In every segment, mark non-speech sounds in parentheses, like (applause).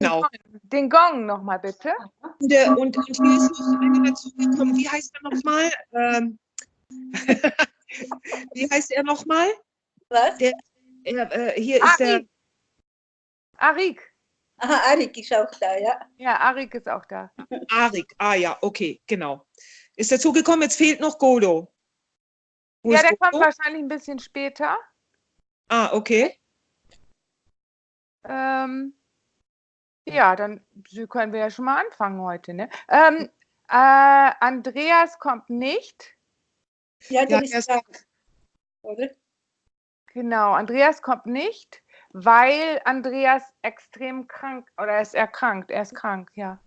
Genau. Den Gong nochmal bitte. Und, und, und hier ist noch einer dazugekommen. Wie heißt er nochmal? Ähm, (laughs) wie heißt er nochmal? Was? Der, er, äh, hier ist der. Arik. Aha, Arik ist auch da, ja. Ja, Arik ist auch da. Arik. Ah ja, okay, genau. Ist dazugekommen. Jetzt fehlt noch Godo. Wo ja, ist der kommt Godo? wahrscheinlich ein bisschen später. Ah, okay. Ähm, ja, dann können wir ja schon mal anfangen heute. Ne? Ähm, äh, Andreas kommt nicht. Ja, der Ja, ist ist krank, oder? Genau, Andreas kommt nicht, weil Andreas extrem krank oder er ist erkrankt. Er ist krank, ja.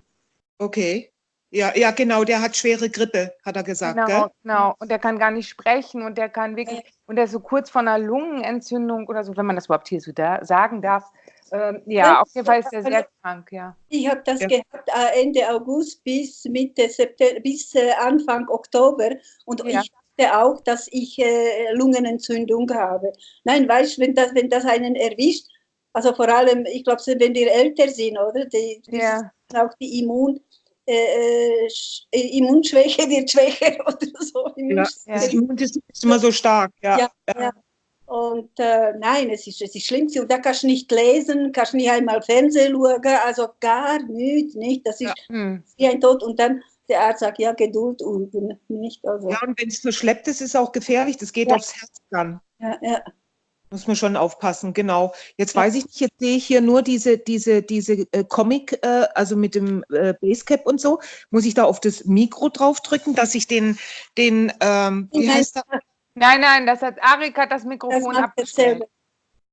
Okay. Ja, ja, genau, der hat schwere Grippe, hat er gesagt, Genau, gell? genau. Und der kann gar nicht sprechen und der kann wirklich, und der ist so kurz vor einer Lungenentzündung oder so, wenn man das überhaupt hier so da sagen darf. Ähm, ja, auf jeden Fall ist er sehr krank, ja. Ich habe das Ja. gehabt äh, Ende August bis Mitte September, bis äh, Anfang Oktober und Ja. ich dachte auch, dass ich äh, Lungenentzündung habe. Nein, weißt du, wenn das, wenn das einen erwischt, also vor allem, ich glaube, wenn wir älter sind, oder? Die, die Ja. auch die Immun, äh, äh, Sch- Immunschwäche wird schwächer (laughs) oder so. Ja, das Ja. Immunsystem ist immer so stark. Ja, Ja, ja. Und äh, nein, es ist, es ist schlimm. Und da kannst du nicht lesen, kannst nicht einmal Fernsehen schauen, also gar nichts, nicht. Das ist Hm. wie ein Tod. Und dann der Arzt sagt, ja, Geduld üben, nicht? Also, Ja, und wenn es verschleppt ist, ist es auch gefährlich. Das geht Ja. aufs Herz dann. ja, ja. Muss man schon aufpassen, genau. Jetzt weiß ich nicht, jetzt sehe ich hier nur diese, diese, diese äh, Comic, äh, also mit dem äh, Basecap und so. Muss ich da auf das Mikro draufdrücken, dass ich den, den, ähm, wie heißt der? Nein, nein, das hat Arik hat das Das Mikrofon macht abgestellt.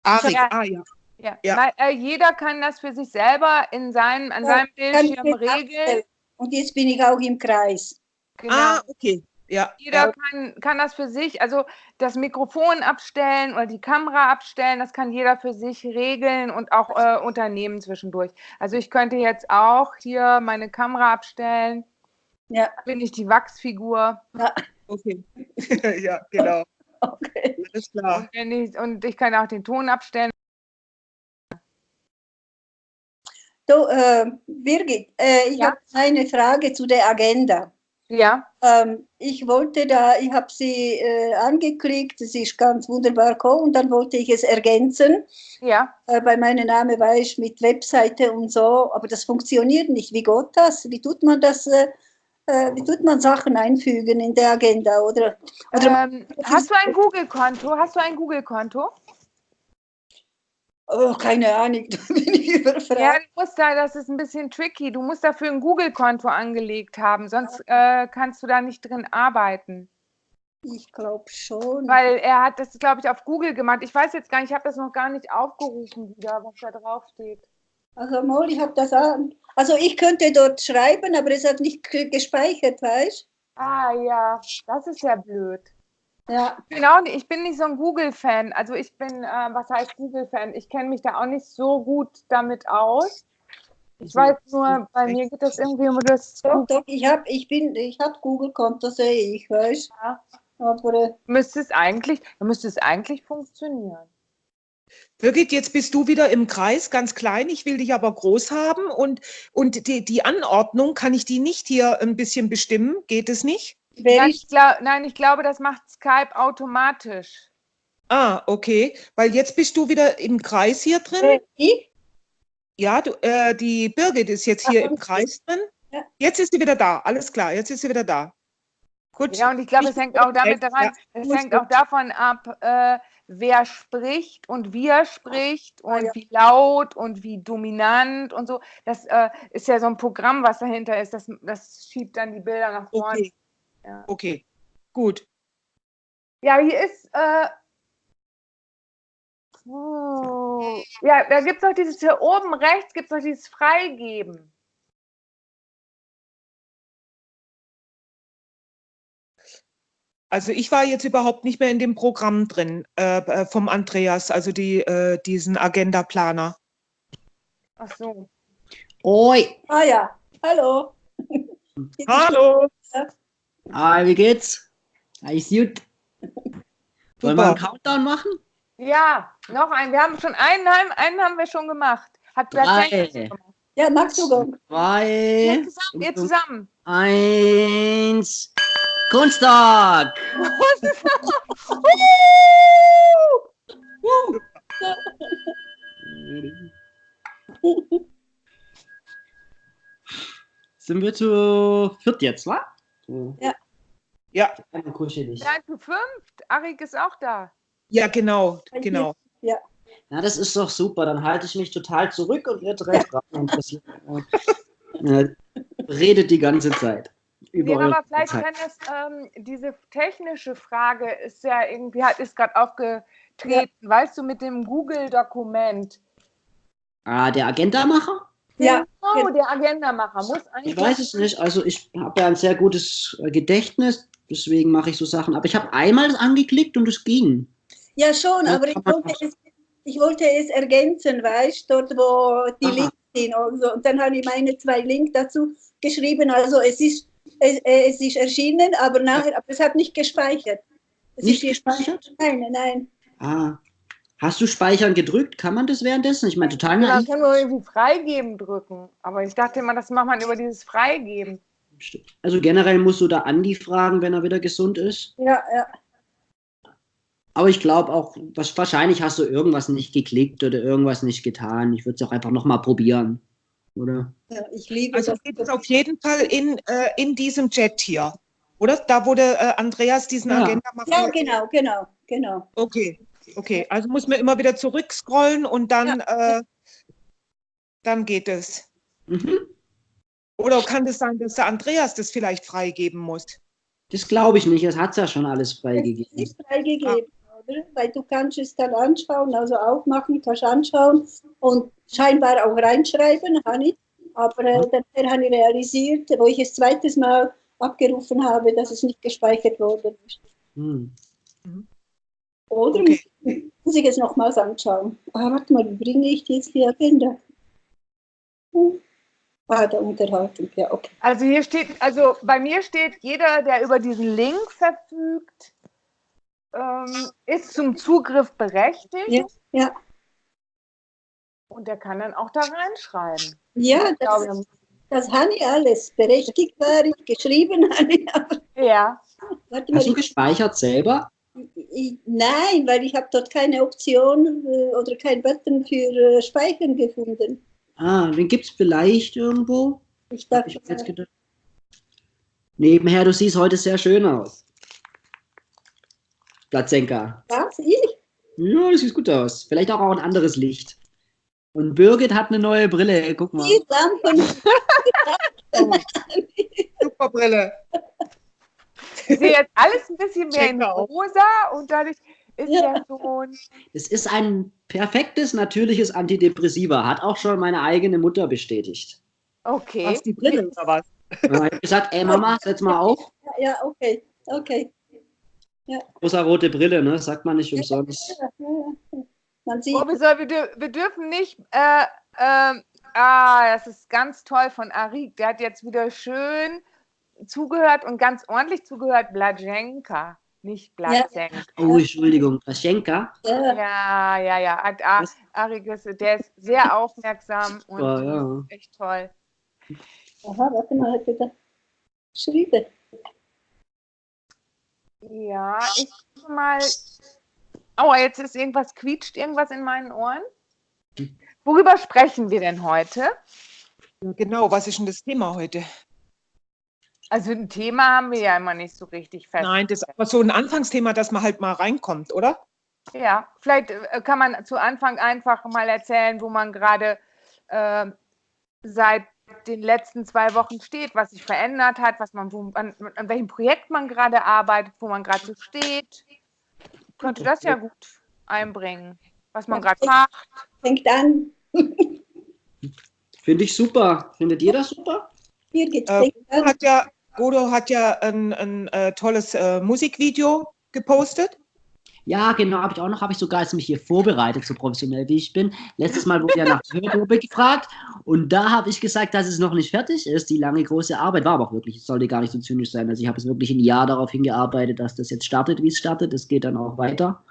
dasselbe. Arik, Ja. ah ja. Ja. Ja. Weil, äh, jeder kann das für sich selber in seinem, an Ja, seinem Bildschirm regeln. abstellen. Und jetzt bin ich auch im Kreis. Genau. Ah, okay. Ja, Jeder ja. kann, kann das für sich, also das Mikrofon abstellen oder die Kamera abstellen, das kann jeder für sich regeln und auch äh, Unternehmen zwischendurch. Also ich könnte jetzt auch hier meine Kamera abstellen, Ja, bin ich die Wachsfigur ja, okay. (laughs) ja, genau. (laughs) okay. Alles klar. und, wenn ich, und ich kann auch den Ton abstellen. Du, äh, Birgit, äh, ich Ja. habe eine Frage zu der Agenda. Ja, Ähm, ich wollte da, ich habe sie äh, angeklickt, es ist ganz wunderbar gekommen und dann wollte ich es ergänzen. ja. Äh, bei meinem Namen war ich mit Webseite und so, aber das funktioniert nicht. Wie geht das? Wie tut man das? Äh, wie tut man Sachen einfügen in der Agenda? Oder, oder Ähm, hast du ein Google-Konto? Hast du ein Google-Konto? oh, keine Ahnung, (laughs) da bin ich Ja, überfragt. du musst da, das ist ein bisschen tricky. Du musst dafür ein Google-Konto angelegt haben, sonst äh, kannst du da nicht drin arbeiten. Ich glaube schon. Weil er hat das, glaube ich, auf Google gemacht. Ich weiß jetzt gar nicht, ich habe das noch gar nicht aufgerufen wieder, was da drauf steht. Also mal, ich habe das an. Also ich könnte dort schreiben, aber es hat nicht ge- gespeichert, weißt Ah ja, das ist ja blöd. Ja, Genau, ich bin nicht so ein Google-Fan. Also ich bin, äh, was heißt Google-Fan? Ich kenne mich da auch nicht so gut damit aus. Ich weiß nur, bei mir geht das irgendwie um das. doch, doch, ich habe, ich bin, ich habe Google-Konto, sehe ich, weißt Ja. Aber Müsste es eigentlich, müsste es eigentlich funktionieren. Birgit, jetzt bist du wieder im Kreis, ganz klein. Ich will dich aber groß haben. Und, und die, die Anordnung, kann ich die nicht hier ein bisschen bestimmen? Geht es nicht? Nein ich, glaub, nein, ich glaube, das macht Skype automatisch. Ah, okay. Weil jetzt bist du wieder im Kreis hier drin. Ich? Ja, du, äh, die Birgit ist jetzt hier Ach, im. Kreis drin. Ja. Jetzt ist sie wieder da. Alles klar, jetzt ist sie wieder da. Gut. Ja, und ich glaube, es hängt auch damit Ja, daran, es muss hängt auch davon ab, äh, wer spricht und wie er spricht und Ah, ja. wie laut und wie dominant und so. Das äh, ist ja so ein Programm, was dahinter ist. Das, das schiebt dann die Bilder nach vorne. Okay. Ja. Okay. Gut. Ja, hier ist. Äh, oh, ja, da gibt es noch dieses hier oben rechts, gibt es noch dieses Freigeben. Also ich war jetzt überhaupt nicht mehr in dem Programm drin äh, äh, vom Andreas, also die, äh, diesen Agenda-Planer. Ach so. Oi, Ah ja, hallo. Hallo. ah, wie geht's? Alles gut? Wollen wir einen Countdown machen? Ja, noch ein. Wir haben schon einen, haben- einen haben wir schon gemacht. Hat Drei. Ja, magst du Gong? Zwei. Ihr zusammen. Ihr zusammen. Eins. Kunsttag! (laughs) Sind wir zu viert jetzt, wa? Ja. Ja, kuschelig. Seid zu fünft. Arik ist auch da. ja, genau, genau. Na, das ist doch super. Dann halte ich mich total zurück und ihr drei Fragen interessiert. Ja, redet die ganze Zeit. Über Ja, eure aber vielleicht kann es, ähm, diese technische Frage ist ja irgendwie, hat ist gerade aufgetreten, weißt du, mit dem Google-Dokument. Ah, der Agenda-Macher? Ja, Oh, der Agendamacher muss eigentlich. Ich weiß es nicht. Also ich habe ja ein sehr gutes äh, Gedächtnis, deswegen mache ich so Sachen. Aber ich habe einmal das angeklickt und es ging. ja schon, Ja, aber ich wollte, es, ich wollte es ergänzen, weißt du, dort wo die Aha. Links sind und so. Und dann habe ich meine zwei Links dazu geschrieben. Also es ist, es, es ist erschienen, aber nachher, aber es hat nicht gespeichert. Es Nicht gespeichert? Nein, nein. Ah. Hast du Speichern gedrückt? Kann man das währenddessen? Ich meine, total Man naiv. kann nur irgendwie Freigeben drücken. Aber ich dachte immer, das macht man über dieses Freigeben. Also generell musst du da Andi fragen, wenn er wieder gesund ist. Ja, ja. Aber ich glaube auch, was, wahrscheinlich hast du irgendwas nicht geklickt oder irgendwas nicht getan. Ich würde es auch einfach nochmal probieren. Oder? ja ich liebe Also das. geht es auf jeden Fall in, äh, in diesem Chat hier, oder? Da wurde äh, Andreas diesen Ja. Agenda machen. Ja, genau, genau, genau. Okay, okay. Also muss man immer wieder zurückscrollen und dann, äh, dann geht es. Mhm. Oder kann es sein, dass der Andreas das vielleicht freigeben muss? Das glaube ich nicht. Es hat ja schon alles Es freigegeben. ist freigegeben, oder? Weil du kannst es dann anschauen, also aufmachen, kannst anschauen und scheinbar auch reinschreiben, habe ich. Aber äh, dann habe ich realisiert, wo ich es zweites Mal abgerufen habe, dass es nicht gespeichert worden ist. Hm. Oder Okay. muss ich es nochmals anschauen? Ah, warte mal, wie bringe ich jetzt die Agenda? Hm. Ah, der Unterhaltung, ja, okay. Also hier steht, also bei mir steht, jeder, der über diesen Link verfügt, ähm, ist zum Zugriff berechtigt Ja, ja. und der kann dann auch da reinschreiben. Ja, Ich glaube, das, das habe ich alles. Berechtigt war ich, geschrieben habe ich, (laughs) aber ja. warte mal, Hast du ich, gespeichert selber? ich, nein, weil ich habe dort keine Option äh, oder kein Button für äh, Speichern gefunden. Ah, den gibt es vielleicht irgendwo. Ich dachte, ich jetzt gedacht. Nebenher, du siehst heute sehr schön aus. Platzenka. was, ich? Ja, das sieht gut aus. Vielleicht auch, auch ein anderes Licht. Und Birgit hat eine neue Brille. Guck mal. Die Lampen. (laughs) Super Brille. Ich sehe jetzt alles ein bisschen mehr in Check out. rosa und dadurch ist Ja. ja schon. Es ist ein perfektes, natürliches Antidepressiva. Hat auch schon meine eigene Mutter bestätigt. Okay. Hast die Brille oder was? Ich habe gesagt, ey Mama, setz mal auf. Ja, okay, okay. Rosa rote Brille, ne? Sagt man nicht umsonst. Ja, ja, ja. Man sieht, Oh, wir, wir, dür wir dürfen nicht. Äh, ähm, ah, das ist ganz toll von Arik. Der hat jetzt wieder schön zugehört und ganz ordentlich zugehört. Blajenka, nicht Blazenka. Oh, Entschuldigung. Paschenka. ja, Ja, ja, ja. Ad- A- Was? Arik ist, der ist sehr aufmerksam und Super, ja. echt toll. aha, warte mal, hat da geschrieben. Ja, ich gucke mal. Aua, jetzt ist irgendwas, quietscht irgendwas in meinen Ohren. Worüber sprechen wir denn heute? Ja, genau, was ist denn das Thema heute? Also ein Thema haben wir ja immer nicht so richtig fest. Nein, das ist aber so ein Anfangsthema, dass man halt mal reinkommt, oder? Ja, vielleicht äh, kann man zu Anfang einfach mal erzählen, wo man gerade äh, seit den letzten zwei Wochen steht, was sich verändert hat, was man, wo, an, an welchem Projekt man gerade arbeitet, wo man gerade so steht. Könnte das ja gut einbringen, was man gerade macht. Fängt an. (laughs) Finde ich super. Findet ihr das super? Äh, fängt Bodo an. hat ja, Bodo hat ja ein, ein äh, tolles äh, Musikvideo gepostet. Ja, genau, habe ich auch noch, habe ich sogar jetzt mich hier vorbereitet, so professionell wie ich bin. Letztes Mal wurde ja nach der Hörprobe gefragt und da habe ich gesagt, dass es noch nicht fertig ist. Die lange große Arbeit war aber auch wirklich, es sollte gar nicht so zynisch sein. Also ich habe es wirklich ein Jahr darauf hingearbeitet, dass das jetzt startet, wie es startet. Es geht dann auch weiter.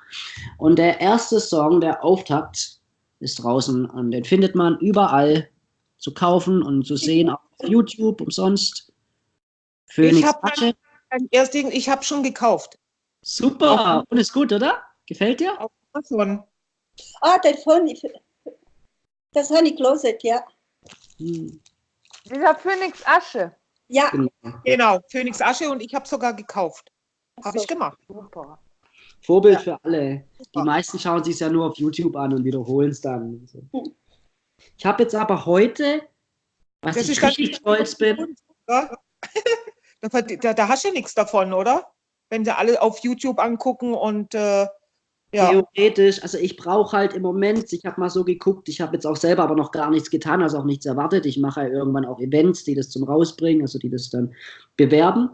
Und der erste Song, der Auftakt, ist draußen und den findet man überall zu kaufen und zu sehen auf YouTube umsonst. Phoenix ich habe schon gekauft. Super. Und ist gut, oder? Gefällt dir? Auf Amazon. Ah, der von, das ich gelesen, ja. Hm, Dieser Phönix Asche. Ja, genau. Genau, Phoenix Asche und ich habe sogar gekauft. Habe so. ich gemacht. Super. Vorbild Ja. für alle. Die Super. meisten schauen sich ja nur auf YouTube an und wiederholen es dann. und so. Hm. Ich habe jetzt aber heute, was Das ich richtig stolz bin? (laughs) Da, da, da hast du nichts davon, oder? Wenn sie alle auf YouTube angucken und äh, ja. theoretisch, also ich brauche halt im Moment, ich habe mal so geguckt, ich habe jetzt auch selber aber noch gar nichts getan, also auch nichts erwartet. Ich mache ja irgendwann auch Events, die das zum Rausbringen, also die das dann bewerben,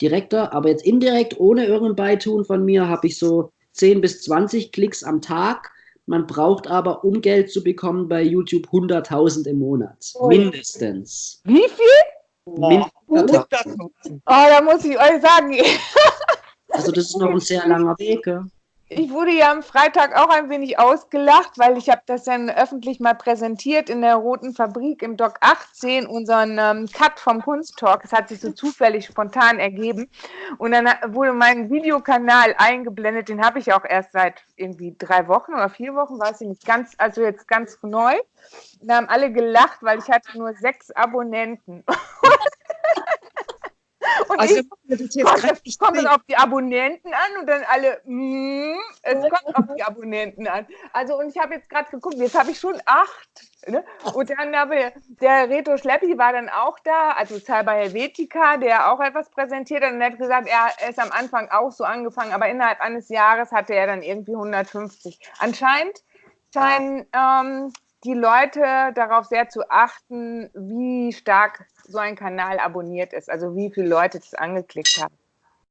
direkter. Aber jetzt indirekt, ohne irgendein Beitun von mir, habe ich so 10 bis 20 Klicks am Tag. Man braucht aber, um Geld zu bekommen, bei YouTube 100.000 im Monat. Ui. Mindestens. Wie viel? Nutzen. Oh, da muss ich euch sagen, (laughs) Also das ist noch ein sehr langer Weg. Ja. Ich wurde ja am Freitag auch ein wenig ausgelacht, weil ich habe das dann öffentlich mal präsentiert in der Roten Fabrik im Doc 18, unseren ähm, Cut vom Kunsttalk. Es hat sich so zufällig spontan ergeben. Und dann wurde mein Videokanal eingeblendet, den habe ich auch erst seit irgendwie drei Wochen oder vier Wochen, weiß ich nicht, ganz, also jetzt ganz neu. Da haben alle gelacht, weil ich hatte nur sechs Abonnenten. (laughs) (laughs) Und Also, ich kommt, es kommt auf die Abonnenten an und dann alle, mm, es kommt auf die Abonnenten an. Also und ich habe jetzt gerade geguckt, jetzt habe ich schon acht. Ne? Und dann habe der Reto Schleppi war dann auch da, also Cyber Helvetica, der auch etwas präsentiert hat und er hat gesagt, er ist am Anfang auch so angefangen, aber innerhalb eines Jahres hatte er dann irgendwie 150. Anscheinend scheinen ähm, die Leute darauf sehr zu achten, wie stark so ein Kanal abonniert ist, also wie viele Leute das angeklickt haben.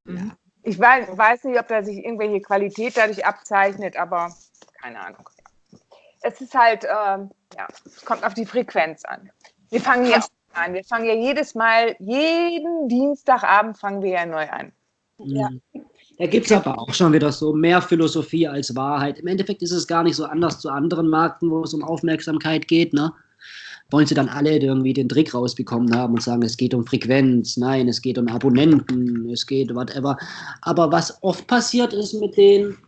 Mhm. Ich weiß, weiß nicht, ob da sich irgendwelche Qualität dadurch abzeichnet, aber keine Ahnung. Es ist halt, ähm, ja, es kommt auf die Frequenz an. Wir fangen ja an. Wir fangen ja jedes Mal, jeden Dienstagabend fangen wir ja neu an. Ja. Da gibt es aber auch schon wieder so mehr Philosophie als Wahrheit. Im Endeffekt ist es gar nicht so anders zu anderen Märkten, wo es um Aufmerksamkeit geht. Ne? Wollen sie dann alle irgendwie den Trick rausbekommen haben und sagen, es geht um Frequenz, nein, es geht um Abonnenten, es geht whatever. Aber was oft passiert ist mit den, nehmen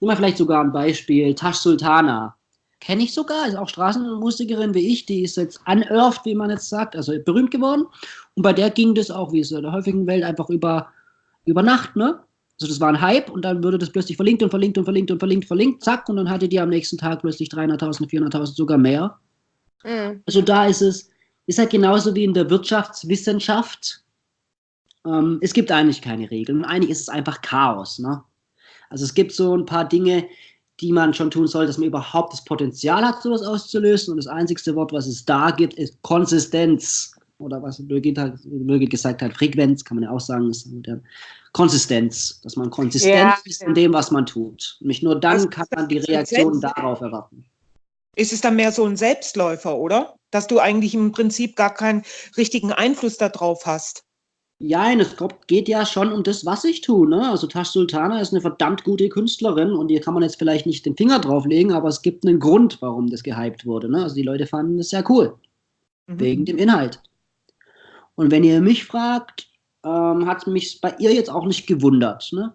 wir vielleicht sogar ein Beispiel, Tash Sultana. Kenne ich sogar, ist auch Straßenmusikerin wie ich, die ist jetzt unearthed, wie man jetzt sagt, also berühmt geworden. Und bei der ging das auch, wie es in der häufigen Welt, einfach über, über Nacht, ne? Also das war ein Hype und dann würde das plötzlich verlinkt und verlinkt und verlinkt und verlinkt, verlinkt, zack, und dann hatte die am nächsten Tag plötzlich 300.000, 400.000, sogar mehr. Mhm. Also da ist es, ist halt genauso wie in der Wirtschaftswissenschaft. Ähm, es gibt eigentlich keine Regeln. Eigentlich ist es einfach Chaos. Ne? Also es gibt so ein paar Dinge, die man schon tun soll, dass man überhaupt das Potenzial hat, sowas auszulösen. Und das einzigste Wort, was es da gibt, ist Konsistenz. Oder was Birgit, hat, Birgit gesagt hat, Frequenz, kann man ja auch sagen, ist modern. Konsistenz, dass man konsistent Ja, ist in dem, was man tut. Nämlich nur dann Also, kann man die Reaktion darauf erwarten. Ist es dann mehr so ein Selbstläufer, oder? Dass du eigentlich im Prinzip gar keinen richtigen Einfluss darauf hast. Ja, es geht ja schon um das, was ich tue. Ne? Also Tash Sultana ist eine verdammt gute Künstlerin und hier kann man jetzt vielleicht nicht den Finger drauflegen, aber es gibt einen Grund, warum das gehypt wurde. Ne? Also die Leute fanden das sehr cool, Mhm. wegen dem Inhalt. Und wenn ihr mich fragt, ähm, hat mich bei ihr jetzt auch nicht gewundert. Ne?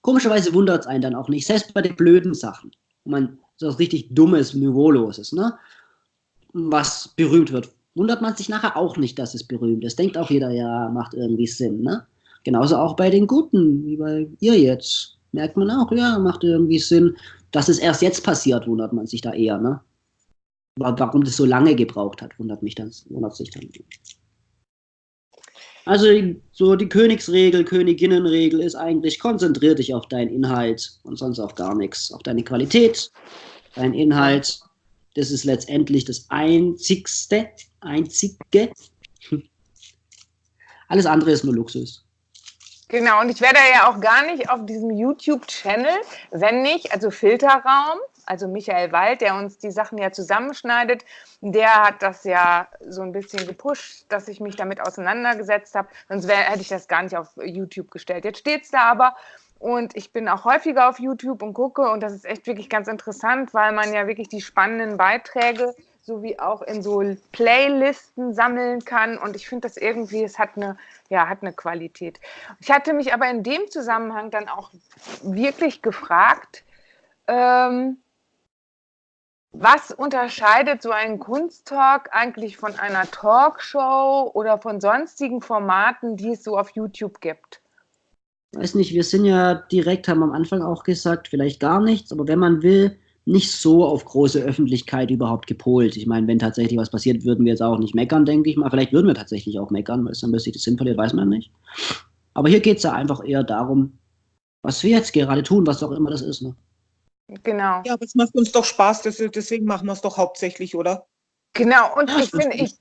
Komischerweise wundert es einen dann auch nicht, selbst bei den blöden Sachen, man so richtig Dummes, Niveauloses, ne? was berühmt wird, wundert man sich nachher auch nicht, dass es berühmt ist. Denkt auch jeder, ja, macht irgendwie Sinn. Ne? Genauso auch bei den Guten, wie bei ihr jetzt. Merkt man auch, ja, macht irgendwie Sinn. Dass es erst jetzt passiert, wundert man sich da eher. Ne? Wa- Warum das so lange gebraucht hat, wundert mich dann, wundert sich dann. Also so die Königsregel, Königinnenregel ist eigentlich, konzentrier dich auf deinen Inhalt und sonst auf gar nichts. Auf deine Qualität, dein Inhalt. Das ist letztendlich das Einzigste, Einzige. (laughs) Alles andere ist nur Luxus. Genau, und ich werde ja auch gar nicht auf diesem YouTube-Channel, wenn nicht, also Filterraum, also Michael Wald, der uns die Sachen ja zusammenschneidet, der hat das ja so ein bisschen gepusht, dass ich mich damit auseinandergesetzt habe. Sonst wär, hätte ich das gar nicht auf YouTube gestellt. Jetzt steht es da aber. Und ich bin auch häufiger auf YouTube und gucke und das ist echt wirklich ganz interessant, weil man ja wirklich die spannenden Beiträge sowie auch in so Playlisten sammeln kann. Und ich finde das irgendwie, es hat eine, ja, hat eine Qualität. Ich hatte mich aber in dem Zusammenhang dann auch wirklich gefragt, ähm, was unterscheidet so ein Kunsttalk eigentlich von einer Talkshow oder von sonstigen Formaten, die es so auf YouTube gibt? Weiß nicht, wir sind ja direkt, haben am Anfang auch gesagt, vielleicht gar nichts, aber wenn man will, nicht so auf große Öffentlichkeit überhaupt gepolt. Ich meine, wenn tatsächlich was passiert, würden wir jetzt auch nicht meckern, denke ich mal. Vielleicht würden wir tatsächlich auch meckern, weil es dann plötzlich das Sinn verliert, weiß man nicht. Aber hier geht es ja einfach eher darum, was wir jetzt gerade tun, was auch immer das ist. Ne? Genau. Ja, aber es macht uns doch Spaß, deswegen machen wir es doch hauptsächlich, oder? Genau, und ja, ich finde, ich.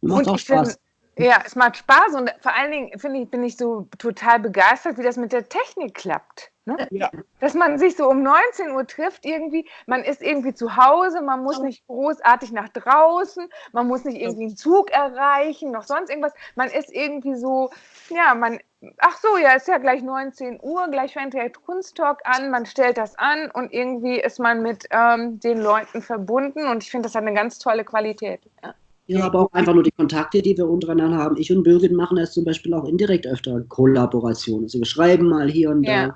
Macht auch Spaß. Find, ja, es macht Spaß und vor allen Dingen finde ich, bin ich so total begeistert, wie das mit der Technik klappt. Ne? Ja. Dass man sich so um 19 Uhr trifft irgendwie, man ist irgendwie zu Hause, man muss nicht großartig nach draußen, man muss nicht irgendwie einen Zug erreichen, noch sonst irgendwas. Man ist irgendwie so, ja, man, ach so, ja, ist ja gleich 19 Uhr, gleich fängt der Kunsttalk an, man stellt das an und irgendwie ist man mit ähm, den Leuten verbunden und ich finde, das hat eine ganz tolle Qualität. Ja. Ja, aber auch einfach nur die Kontakte, die wir untereinander haben. Ich und Birgit machen das zum Beispiel auch indirekt öfter Kollaborationen. Also wir schreiben mal hier und ja.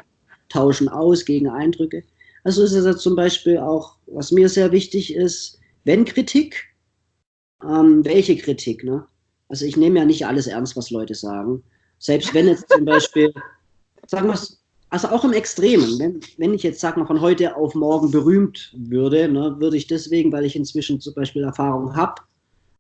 Tauschen aus gegen Eindrücke. Also ist es ja zum Beispiel auch, was mir sehr wichtig ist, wenn Kritik, ähm, welche Kritik, ne? Also ich nehme ja nicht alles ernst, was Leute sagen. Selbst wenn jetzt zum Beispiel, sagen wir es, also auch im Extremen, wenn, wenn ich jetzt, sag mal, von heute auf morgen berühmt würde, ne, würde ich deswegen, weil ich inzwischen zum Beispiel Erfahrung habe,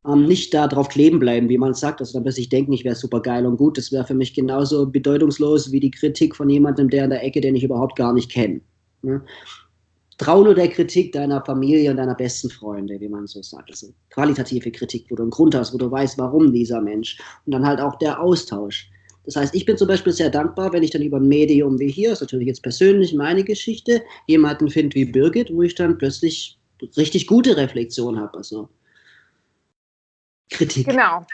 ähm, nicht da drauf kleben bleiben, wie man sagt, also dann bis ich denke, ich wäre super geil und gut. Das wäre für mich genauso bedeutungslos wie die Kritik von jemandem, der in der Ecke, den ich überhaupt gar nicht kenne. Ne? Trau nur der Kritik deiner Familie und deiner besten Freunde, wie man so sagt. Also qualitative Kritik, wo du einen Grund hast, wo du weißt, warum dieser Mensch. Und dann halt auch der Austausch. Das heißt, ich bin zum Beispiel sehr dankbar, wenn ich dann über ein Medium wie hier, ist natürlich jetzt persönlich meine Geschichte, jemanden finde wie Birgit, wo ich dann plötzlich richtig gute Reflexion habe. Also Kritik. Genau.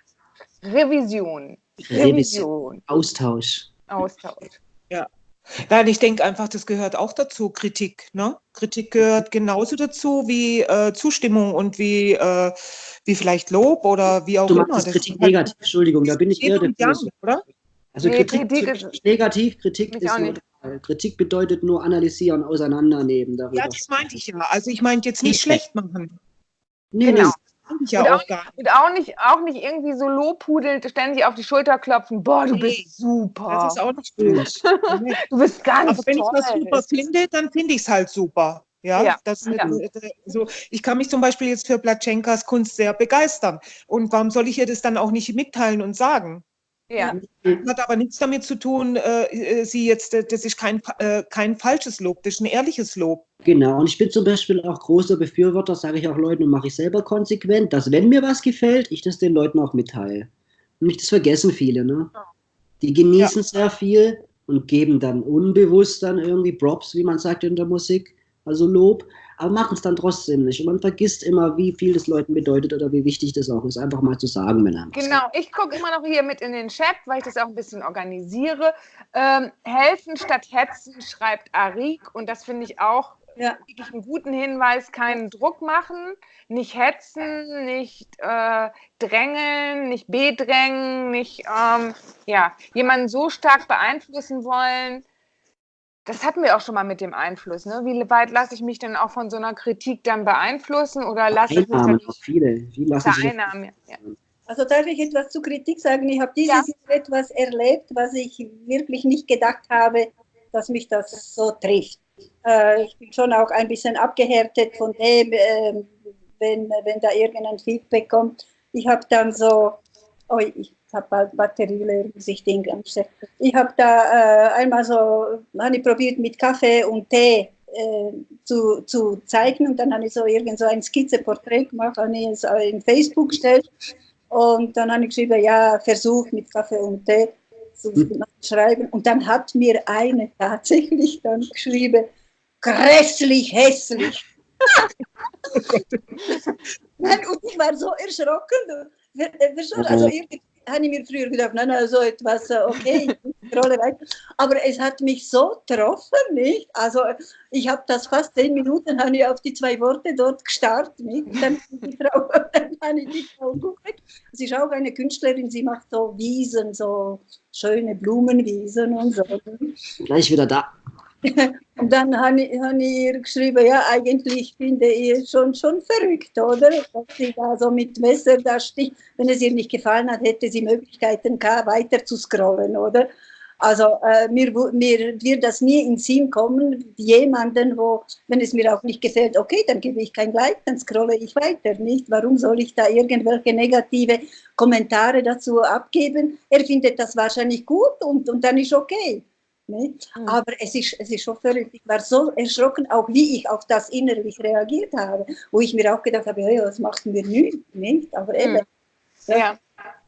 Revision. Revision. Austausch. Austausch. Ja. Nein, ich denke einfach, das gehört auch dazu, Kritik. Ne? Kritik gehört genauso dazu wie äh, Zustimmung und wie, äh, wie vielleicht Lob oder wie auch du immer. Das Kritik halt negativ, Entschuldigung, da bin ich eher der oder? Also nee, Kritik, Kritik ist negativ, Kritik ist neutral. Kritik bedeutet nur analysieren, auseinandernehmen. Darüber. Ja, das meinte ich ja. Also ich meinte jetzt nicht, nicht schlecht machen. Nee, genau. Ja und, auch, gar und auch nicht, auch nicht irgendwie so lobhudelnd ständig auf die Schulter klopfen. Boah, du nee, bist super. Das ist auch nicht gut. (laughs) du bist ganz Aber wenn toll. ich was super finde, dann finde ich es halt super. Ja, ja. Das, ja. so, ich kann mich zum Beispiel jetzt für Platschenkas Kunst sehr begeistern. Und warum soll ich ihr das dann auch nicht mitteilen und sagen? Ja. Hat aber nichts damit zu tun, äh, äh sie jetzt, äh, das ist kein, äh, kein falsches Lob, das ist ein ehrliches Lob. Genau, und ich bin zum Beispiel auch großer Befürworter, sage ich auch Leuten und mache ich selber konsequent, dass wenn mir was gefällt, ich das den Leuten auch mitteile. Und nicht das vergessen viele, ne? Die genießen ja. sehr viel und geben dann unbewusst dann irgendwie Props, wie man sagt in der Musik, also Lob aber machen es dann trotzdem nicht. Und man vergisst immer, wie viel das Leuten bedeutet oder wie wichtig das auch ist, einfach mal zu sagen, wenn einem Genau, ich gucke immer noch hier mit in den Chat, weil ich das auch ein bisschen organisiere. Ähm, helfen statt hetzen, schreibt Arik und das finde ich auch ja. wirklich einen guten Hinweis, keinen Druck machen, nicht hetzen, nicht äh, drängeln, nicht bedrängen, nicht ähm, ja, jemanden so stark beeinflussen wollen, das hatten wir auch schon mal mit dem Einfluss. Ne? Wie weit lasse ich mich denn auch von so einer Kritik dann beeinflussen oder lasse ich mich dann nicht viele. Wie lassen Einnahmen, ja. Also darf ich etwas zu Kritik sagen? Ich habe dieses ja. Jahr etwas erlebt, was ich wirklich nicht gedacht habe, dass mich das so trifft. Äh, ich bin schon auch ein bisschen abgehärtet von dem, äh, wenn, wenn da irgendein Feedback kommt. Ich habe dann so, oh, ich habe Batterie leer, muss ich habe da äh, einmal so, habe ich probiert mit Kaffee und Tee äh, zu, zu zeichnen und dann habe ich so irgend so ein Skizzeporträt gemacht, habe ich es in Facebook gestellt und dann habe ich geschrieben, ja, Versuch mit Kaffee und Tee zu hm. schreiben und dann hat mir eine tatsächlich dann geschrieben, grässlich hässlich. (laughs) Nein, und ich war so erschrocken. Also irgendwie habe ich mir früher gedacht, nein, nein, so etwas, äh, okay, Rolle weiter. Aber es hat mich so getroffen, nicht? Also ich habe das fast zehn Minuten, habe ich auf die zwei Worte dort gestarrt, nicht? Dann, die Frau, (laughs) dann habe ich die Frau geguckt. Sie ist auch eine Künstlerin, sie macht so Wiesen, so schöne Blumenwiesen und so. Gleich wieder da. (laughs) Und dann habe ich, hab ich ihr geschrieben, ja, eigentlich finde ich schon, schon verrückt, oder? Dass sie da so mit Messer da sticht. Wenn es ihr nicht gefallen hat, hätte sie Möglichkeiten gehabt, weiter zu scrollen, oder? Also äh, mir, mir wird das nie in Sinn kommen, jemanden, wo, wenn es mir auch nicht gefällt, okay, dann gebe ich kein Like, dann scrolle ich weiter, nicht? Warum soll ich da irgendwelche negative Kommentare dazu abgeben? Er findet das wahrscheinlich gut und, und dann ist okay. Nicht? Mhm. Aber es ist, es ist schon verrückt. Ich war so erschrocken, auch wie ich auf das innerlich reagiert habe, wo ich mir auch gedacht habe, ja, das macht mir nichts, nicht? Aber eben. Mhm. Ja. ja.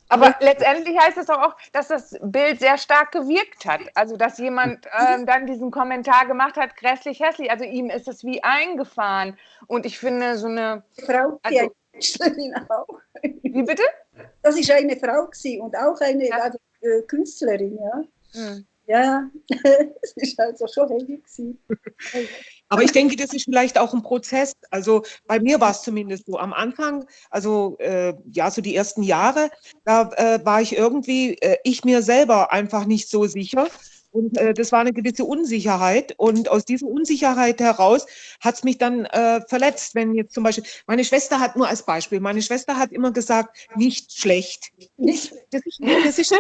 Aber ja. letztendlich heißt es auch, dass das Bild sehr stark gewirkt hat. Also, dass jemand ähm, dann diesen Kommentar gemacht hat, grässlich hässlich. Also, ihm ist es wie eingefahren. Und ich finde, so eine. Frau, also, die auch. Wie bitte? Das ist eine Frau und auch eine ja. also, äh, Künstlerin, ja. Mhm. Ja, (laughs) es ist also schon heavy gewesen. Aber ich denke, das ist vielleicht auch ein Prozess. Also bei mir war es zumindest so am Anfang, also äh, ja, so die ersten Jahre, da äh, war ich irgendwie, äh, ich mir selber einfach nicht so sicher. Und äh, das war eine gewisse Unsicherheit. Und aus dieser Unsicherheit heraus hat es mich dann äh, verletzt, wenn jetzt zum Beispiel, meine Schwester hat nur als Beispiel, meine Schwester hat immer gesagt, nicht schlecht. Nicht, das ist, das ist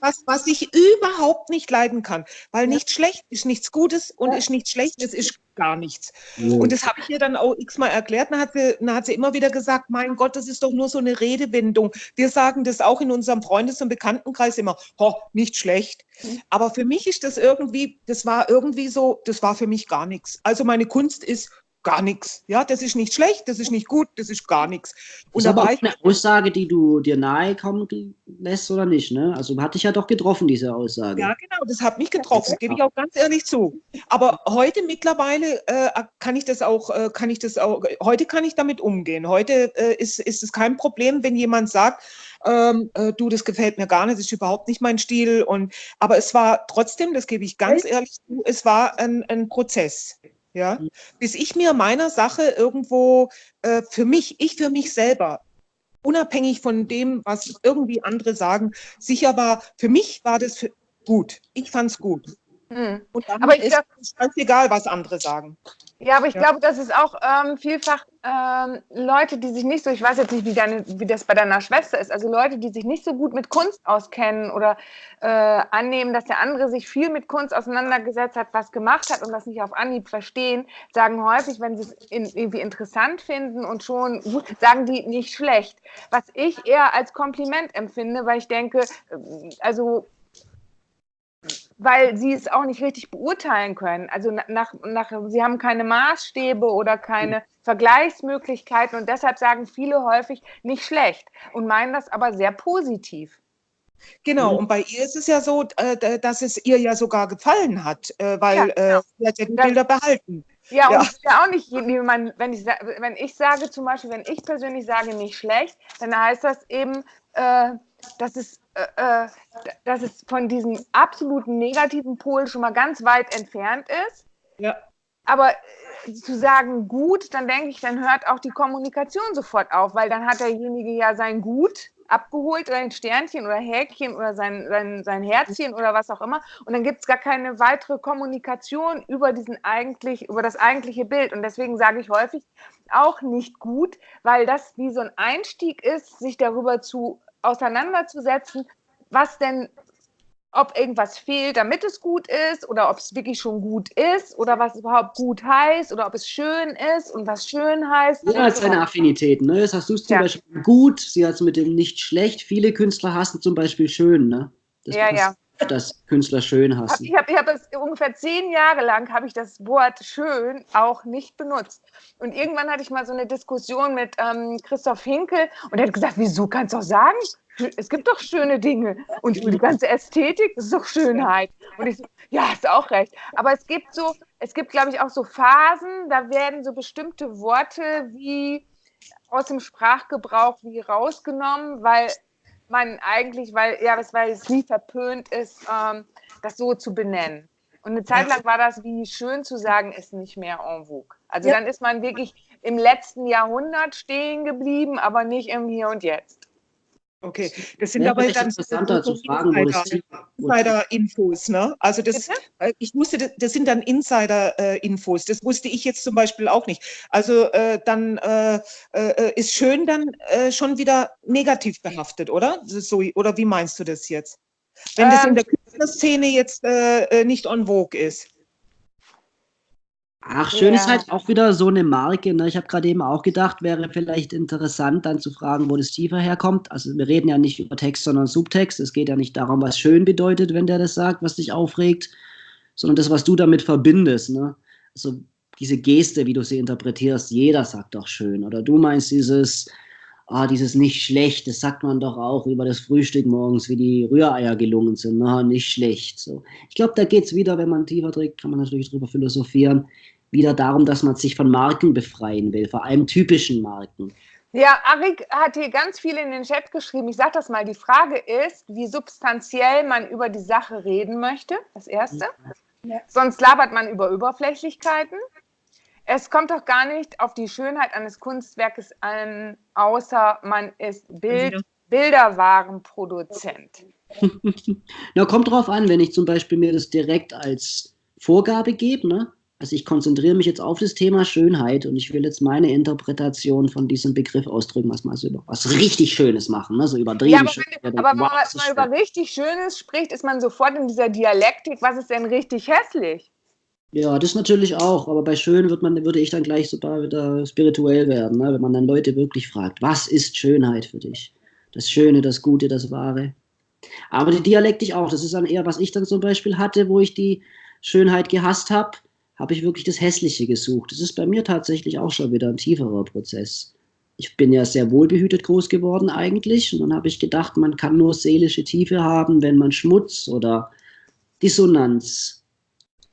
was, was ich überhaupt nicht leiden kann. Weil nicht schlecht ist nichts Gutes und ist nicht schlecht, es ist gar nichts. Ja. Und das habe ich ihr dann auch x-mal erklärt. Dann hat, sie, dann hat sie immer wieder gesagt, mein Gott, das ist doch nur so eine Redewendung. Wir sagen das auch in unserem Freundes- und Bekanntenkreis immer, ho, nicht schlecht. Mhm. Aber für mich ist das irgendwie, das war irgendwie so, das war für mich gar nichts. Also meine Kunst ist gar nichts. Ja, das ist nicht schlecht, das ist nicht gut, das ist gar nichts. Und das ist aber auch eine Aussage, die du dir nahe kommen lässt oder nicht, ne? Also hat dich ja doch getroffen, diese Aussage. Ja, genau, das hat mich getroffen, gebe ich auch ganz ehrlich zu. Aber heute mittlerweile äh, kann ich das auch, äh, kann ich das auch, heute kann ich damit umgehen. Heute äh, ist, ist es kein Problem, wenn jemand sagt, ähm, äh, du, das gefällt mir gar nicht, das ist überhaupt nicht mein Stil. Und, aber es war trotzdem, das gebe ich ganz ehrlich zu, es war ein, ein Prozess ja, mhm. bis ich mir meiner Sache irgendwo äh, für mich, ich für mich selber, unabhängig von dem, was irgendwie andere sagen, sicher war, für mich war das für, gut. Ich fand es gut. Hm. Und dann aber ich ist ganz egal, was andere sagen. Ja, aber ich ja. glaube, das ist auch ähm, vielfach ähm, Leute, die sich nicht so, ich weiß jetzt nicht, wie, deine, wie das bei deiner Schwester ist, also Leute, die sich nicht so gut mit Kunst auskennen oder äh, annehmen, dass der andere sich viel mit Kunst auseinandergesetzt hat, was gemacht hat und das nicht auf Anhieb verstehen, sagen häufig, wenn sie es in, irgendwie interessant finden und schon gut, sagen die nicht schlecht. Was ich eher als Kompliment empfinde, weil ich denke, äh, also weil sie es auch nicht richtig beurteilen können. Also nach, nach, sie haben keine Maßstäbe oder keine Vergleichsmöglichkeiten und deshalb sagen viele häufig nicht schlecht und meinen das aber sehr positiv. Genau, mhm. und bei ihr ist es ja so, äh, dass es ihr ja sogar gefallen hat, äh, weil ja, äh, genau. sie hat ja die Bilder behalten. Ja, ja. und ist ja auch nicht, wenn ich, wenn ich sage zum Beispiel, wenn ich persönlich sage nicht schlecht, dann heißt das eben, dass es äh, äh, dass es von diesem absoluten negativen Pol schon mal ganz weit entfernt ist. Ja. Aber äh, zu sagen gut, dann denke ich, dann hört auch die Kommunikation sofort auf, weil dann hat derjenige ja sein Gut abgeholt oder ein Sternchen oder Häkchen oder sein, sein, sein Herzchen oder was auch immer. Und dann gibt es gar keine weitere Kommunikation über diesen eigentlich, über das eigentliche Bild. Und deswegen sage ich häufig auch nicht gut, weil das wie so ein Einstieg ist, sich darüber zu auseinanderzusetzen, was denn, ob irgendwas fehlt, damit es gut ist oder ob es wirklich schon gut ist oder was überhaupt gut heißt oder ob es schön ist und was schön heißt. Jeder hat seine Affinitäten. Ne? Das hast du zum ja. Beispiel gut, sie hat es mit dem nicht schlecht. Viele Künstler hassen zum Beispiel schön. Ne? Das ja, ja dass Künstler schön hassen. Ich habe ich hab es ungefähr zehn Jahre lang habe ich das Wort schön auch nicht benutzt. Und irgendwann hatte ich mal so eine Diskussion mit ähm, Christoph Hinkel und er hat gesagt, wieso kannst du auch sagen, es gibt doch schöne Dinge und die ganze Ästhetik ist doch Schönheit. Und ich so, ja, hast auch recht. Aber es gibt so, es gibt, glaube ich, auch so Phasen, da werden so bestimmte Worte wie aus dem Sprachgebrauch wie rausgenommen, weil man eigentlich, weil, ja, weil es nie verpönt ist, ähm, das so zu benennen. Und eine Zeit lang war das, wie schön zu sagen, ist nicht mehr en vogue. Also ja. dann ist man wirklich im letzten Jahrhundert stehen geblieben, aber nicht im Hier und Jetzt. Okay, das sind ja, aber dann interessanter zu fragen, Insider-Infos, ne? Also das, Bitte? Äh, ich wusste, das sind dann Insider-Infos. Das wusste ich jetzt zum Beispiel auch nicht. Also äh, dann äh, äh, ist schön dann äh, schon wieder negativ behaftet, oder? So, oder wie meinst du das jetzt? Wenn ähm, das in ähm. der Künstlerszene jetzt äh, nicht on vogue ist. Ach, schön ja. ist halt auch wieder so eine Marke. Ne? Ich habe gerade eben auch gedacht, wäre vielleicht interessant, dann zu fragen, wo das tiefer herkommt. Also wir reden ja nicht über Text, sondern Subtext. Es geht ja nicht darum, was schön bedeutet, wenn der das sagt, was dich aufregt, sondern das, was du damit verbindest. Ne? Also diese Geste, wie du sie interpretierst, jeder sagt doch schön. Oder du meinst dieses, ah, dieses nicht schlecht, das sagt man doch auch über das Frühstück morgens, wie die Rühreier gelungen sind. Na, nicht schlecht. So. Ich glaube, da geht es wieder, wenn man tiefer trägt, kann man natürlich drüber philosophieren wieder darum, dass man sich von Marken befreien will, vor allem typischen Marken. Ja, Arik hat hier ganz viel in den Chat geschrieben. Ich sage das mal. Die Frage ist, wie substanziell man über die Sache reden möchte. Das Erste. Ja. Sonst labert man über Überflächlichkeiten. Es kommt doch gar nicht auf die Schönheit eines Kunstwerkes an, außer man ist Bild, Bilderwarenproduzent. (laughs) Na, kommt drauf an, wenn ich zum Beispiel mir das direkt als Vorgabe gebe, ne? Also ich konzentriere mich jetzt auf das Thema Schönheit und ich will jetzt meine Interpretation von diesem Begriff ausdrücken, was mal so über was richtig Schönes machen, ne? so übertrieben. Ja, aber, wenn, aber wenn man mal über richtig Schönes spricht, ist man sofort in dieser Dialektik, was ist denn richtig hässlich? Ja, das natürlich auch, aber bei schön wird man, würde ich dann gleich sogar wieder spirituell werden, ne? wenn man dann Leute wirklich fragt, was ist Schönheit für dich? Das Schöne, das Gute, das Wahre. Aber die Dialektik auch, das ist dann eher, was ich dann zum Beispiel hatte, wo ich die Schönheit gehasst habe habe ich wirklich das Hässliche gesucht. Das ist bei mir tatsächlich auch schon wieder ein tieferer Prozess. Ich bin ja sehr wohlbehütet groß geworden eigentlich und dann habe ich gedacht, man kann nur seelische Tiefe haben, wenn man Schmutz oder Dissonanz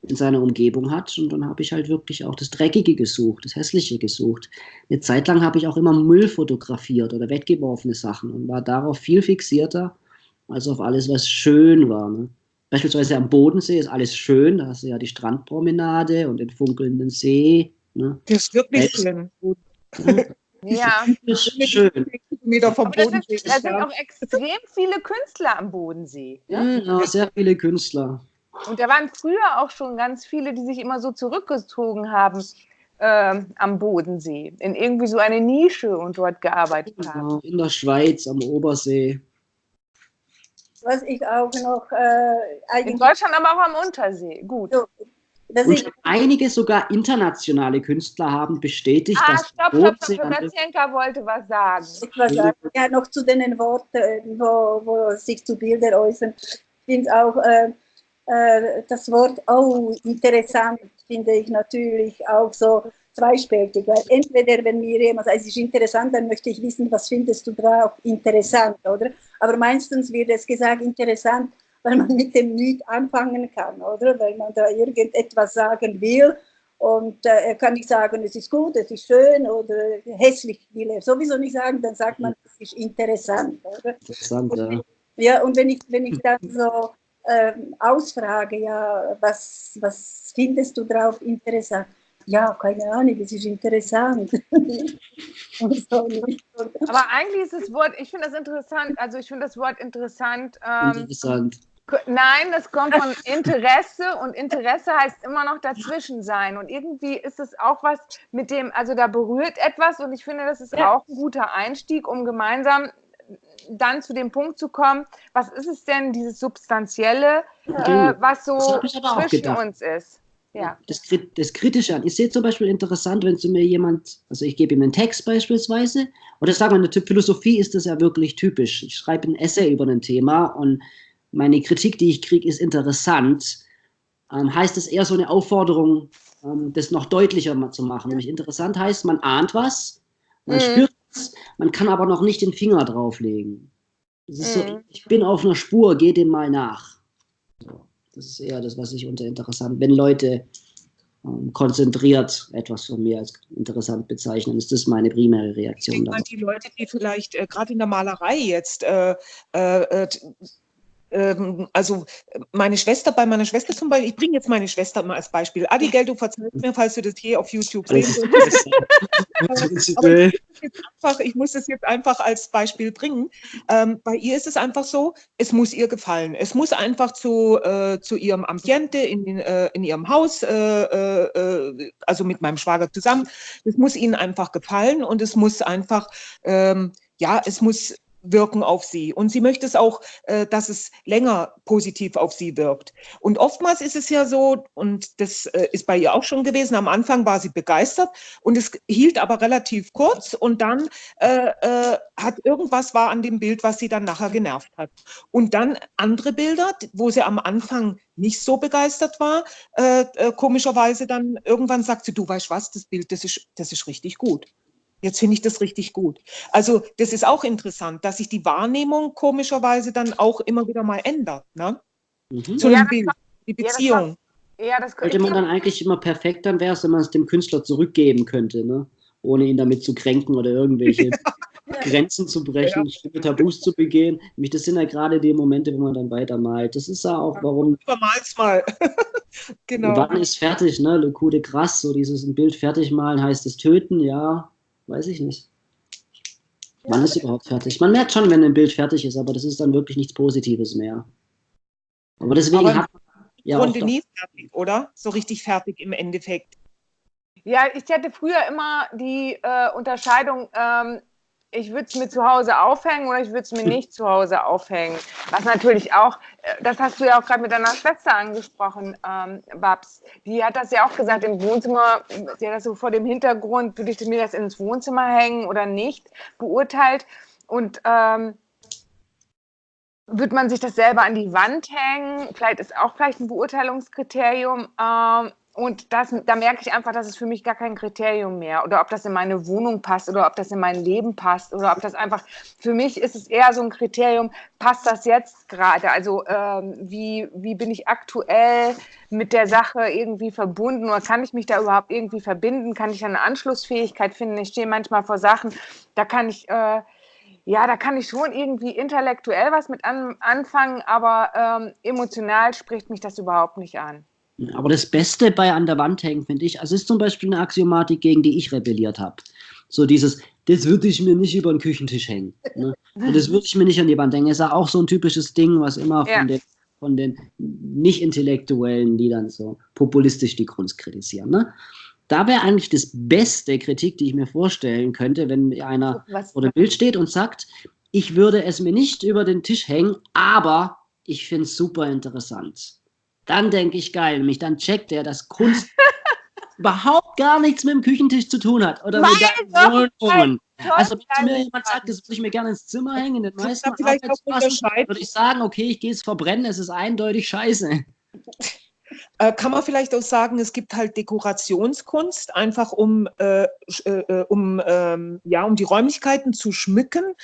in seiner Umgebung hat. Und dann habe ich halt wirklich auch das Dreckige gesucht, das Hässliche gesucht. Eine Zeit lang habe ich auch immer Müll fotografiert oder weggeworfene Sachen und war darauf viel fixierter als auf alles, was schön war. Ne? Beispielsweise am Bodensee ist alles schön, da hast du ja die Strandpromenade und den funkelnden See. Ne? Das ist wirklich schön. Ja, das ist schön. Meter vom da sind, da sind auch extrem viele Künstler am Bodensee. Ne? Ja, sehr viele Künstler. Und da waren früher auch schon ganz viele, die sich immer so zurückgezogen haben äh, am Bodensee, in irgendwie so eine Nische und dort gearbeitet genau, haben. In der Schweiz, am Obersee was ich auch noch äh, eigentlich. In Deutschland, aber auch am Untersee. Gut. So, und einige sogar internationale Künstler haben bestätigt, ah, dass stopp, stopp, stopp, Sebastianka wollte was sagen. Ich was sagen. Ja, noch zu den Worten, wo, wo sich zu Bilder äußern. Ich finde auch äh, äh, das Wort, oh, interessant, finde ich natürlich auch so zweispältig, weil entweder, wenn mir jemand sagt, es ist interessant, dann möchte ich wissen, was findest du drauf interessant, oder? Aber meistens wird es gesagt, interessant, weil man mit dem nicht anfangen kann, oder? Weil man da irgendetwas sagen will und äh, er kann nicht sagen, es ist gut, es ist schön oder hässlich will er sowieso nicht sagen, dann sagt man, es ist interessant, oder? Interessant, ja. Ja, und wenn ich, wenn ich dann so ähm, ausfrage, ja, was, was findest du drauf interessant? ja, keine Ahnung, es ist interessant. (laughs) Aber eigentlich ist das Wort, ich finde das interessant, also ich finde das Wort interessant. Ähm, interessant. Nein, das kommt von Interesse und Interesse heißt immer noch dazwischen sein. Und irgendwie ist es auch was mit dem, also da berührt etwas und ich finde, das ist ja. auch ein guter Einstieg, um gemeinsam dann zu dem Punkt zu kommen, was ist es denn, dieses Substanzielle, äh, was so zwischen uns ist ja. das, das Kritische an. Ich sehe zum Beispiel interessant, wenn zu mir jemand, also ich gebe ihm einen Text beispielsweise, oder sagen wir, in der Philosophie ist das ja wirklich typisch. Ich schreibe ein Essay über ein Thema und meine Kritik, die ich kriege, ist interessant. Ähm, heißt es eher so eine Aufforderung, ähm, das noch deutlicher zu machen. Nämlich interessant heißt, man ahnt was, man mhm. spürt man kann aber noch nicht den Finger drauflegen. Mhm. so, ich bin auf einer Spur, geh dem mal nach. So. Das ist eher das, was ich unter interessant, wenn Leute ähm, konzentriert etwas von mir als interessant bezeichnen. Ist das meine primäre Reaktion? Ich denke, die Leute, die vielleicht äh, gerade in der Malerei jetzt äh, äh, ähm, also meine Schwester, bei meiner Schwester zum Beispiel, ich bringe jetzt meine Schwester mal als Beispiel. Adigel, du verzeihst mir, falls du das hier auf YouTube sehen willst. ich, ich muss das jetzt einfach als Beispiel bringen. Ähm, bei ihr ist es einfach so, es muss ihr gefallen. Es muss einfach zu, äh, zu ihrem Ambiente in, äh, in ihrem Haus, äh, äh, also mit meinem Schwager zusammen, es muss ihnen einfach gefallen und es muss einfach, ähm, ja, es muss wirken auf sie. Und sie möchte es auch, äh, dass es länger positiv auf sie wirkt. Und oftmals ist es ja so, und das äh, ist bei ihr auch schon gewesen, am Anfang war sie begeistert und es hielt aber relativ kurz und dann äh, äh, hat irgendwas war an dem Bild, was sie dann nachher genervt hat. Und dann andere Bilder, wo sie am Anfang nicht so begeistert war, äh, äh, komischerweise dann irgendwann sagt sie, du weißt was, das Bild, das ist, das ist richtig gut. Jetzt finde ich das richtig gut. Also das ist auch interessant, dass sich die Wahrnehmung komischerweise dann auch immer wieder mal ändert. Ne? Mhm. Zu ja, Bild, die Beziehung. Ja, das könnte man dann eigentlich immer perfekt, dann wäre es, wenn man es dem Künstler zurückgeben könnte, ne? ohne ihn damit zu kränken oder irgendwelche (laughs) ja. Grenzen zu brechen, ja. Tabus zu begehen. Nämlich das sind ja gerade die Momente, wo man dann weitermalt. Das ist ja auch, warum. (laughs) Übermal's mal. (laughs) genau. Wann ist fertig, ne? Le Coup de Grasse, so dieses ein Bild fertig malen heißt es töten, ja. Weiß ich nicht. Wann ist überhaupt fertig? Man merkt schon, wenn ein Bild fertig ist, aber das ist dann wirklich nichts Positives mehr. Aber deswegen aber hat ja Grunde nie fertig, oder? So richtig fertig im Endeffekt. Ja, ich hatte früher immer die äh, Unterscheidung, ähm, ich würde es mir zu Hause aufhängen oder ich würde es mir nicht zu Hause aufhängen. Was natürlich auch, äh, das hast du ja auch gerade mit deiner Schwester angesprochen, ähm, Babs. Die hat das ja auch gesagt im Wohnzimmer, sie hat das so vor dem Hintergrund, würde ich mir das ins Wohnzimmer hängen oder nicht, beurteilt. Und ähm, würde man sich das selber an die Wand hängen? Vielleicht ist auch vielleicht ein Beurteilungskriterium. Ähm, und das, da merke ich einfach, dass es für mich gar kein Kriterium mehr. Oder ob das in meine Wohnung passt oder ob das in mein Leben passt oder ob das einfach, für mich ist es eher so ein Kriterium, passt das jetzt gerade? Also ähm, wie, wie bin ich aktuell mit der Sache irgendwie verbunden oder kann ich mich da überhaupt irgendwie verbinden? Kann ich eine Anschlussfähigkeit finden? Ich stehe manchmal vor Sachen, da kann ich... Äh, ja, da kann ich schon irgendwie intellektuell was mit an, anfangen, aber ähm, emotional spricht mich das überhaupt nicht an. Aber das Beste bei an der Wand hängen, finde ich, also ist zum Beispiel eine Axiomatik, gegen die ich rebelliert habe. So dieses, das würde ich mir nicht über den Küchentisch hängen. Ne? Und das würde ich mir nicht an die Wand hängen. Ist ja auch so ein typisches Ding, was immer ja. von den, von den nicht-intellektuellen, die dann so populistisch die Kunst kritisieren. Ne? Da wäre eigentlich das beste Kritik, die ich mir vorstellen könnte, wenn einer was? vor dem Bild steht und sagt, ich würde es mir nicht über den Tisch hängen, aber ich finde es super interessant. Dann denke ich geil, nämlich dann checkt er, dass Kunst (laughs) überhaupt gar nichts mit dem Küchentisch zu tun hat. Oder mit der Wohnungen. Also wenn mir jemand sagt, das würde ich mir gerne ins Zimmer hängen, in den meisten würde ich sagen, okay, ich gehe es verbrennen, es ist eindeutig scheiße. (laughs) Äh, kann man vielleicht auch sagen, es gibt halt Dekorationskunst, einfach um, äh, äh, um, ähm, ja, um die Räumlichkeiten zu schmücken.